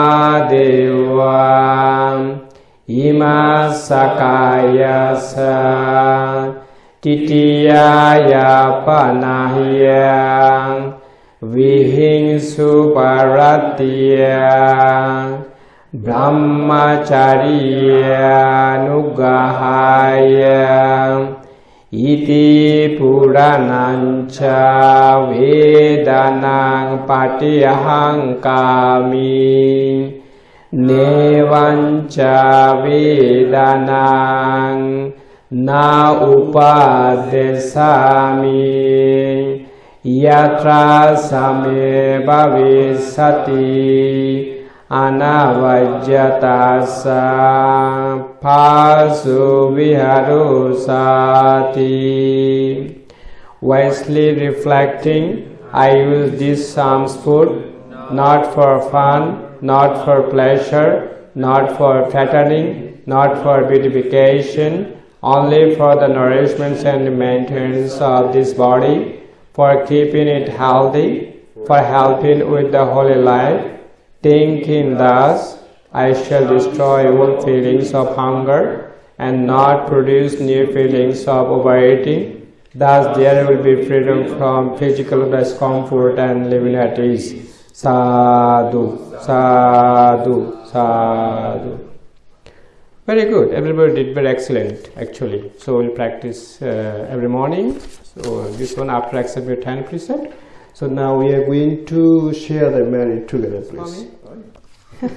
A: ඉමසකයසා. ติติยายาปนาหิยังวิหิงสุปารติยังบรมมจาริยานุกหายงอิติปุรานัญชาเวดานังปฏิหังกามิเนวัญชาเวดานัง Na Upadesami. Yatra Same Bhavisati. Anavajyatasa. Pasu Viharusati. Wisely reflecting, I use this alms food not for fun, not for pleasure, not for fattening, not for beautification, only for the nourishment and maintenance of this body, for keeping it healthy, for helping with the holy life. Thinking thus, I shall destroy all feelings of hunger and not produce new feelings of overeating. Thus, there will be freedom from physical discomfort and living at ease. Sadhu, sadhu, sadhu. Very good. Everybody did very excellent, actually. So we'll practice uh, every morning. So this one after accept your ten precept. So now we are going to share the merit together, please.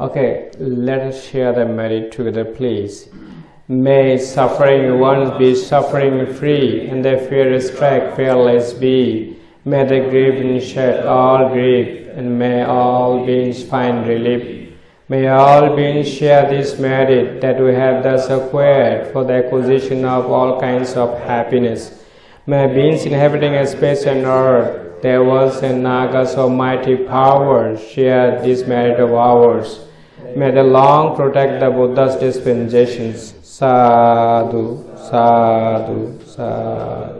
A: okay, let us share the merit together, please. May suffering ones be suffering free, and their fear strike fearless be. May the grieving shed all grief, and may all beings find relief. May all beings share this merit that we have thus acquired for the acquisition of all kinds of happiness. May beings inhabiting space and earth, devas and nagas of mighty power share this merit of ours. May the long protect the Buddha's dispensations. Sadhu, sadhu, sadhu.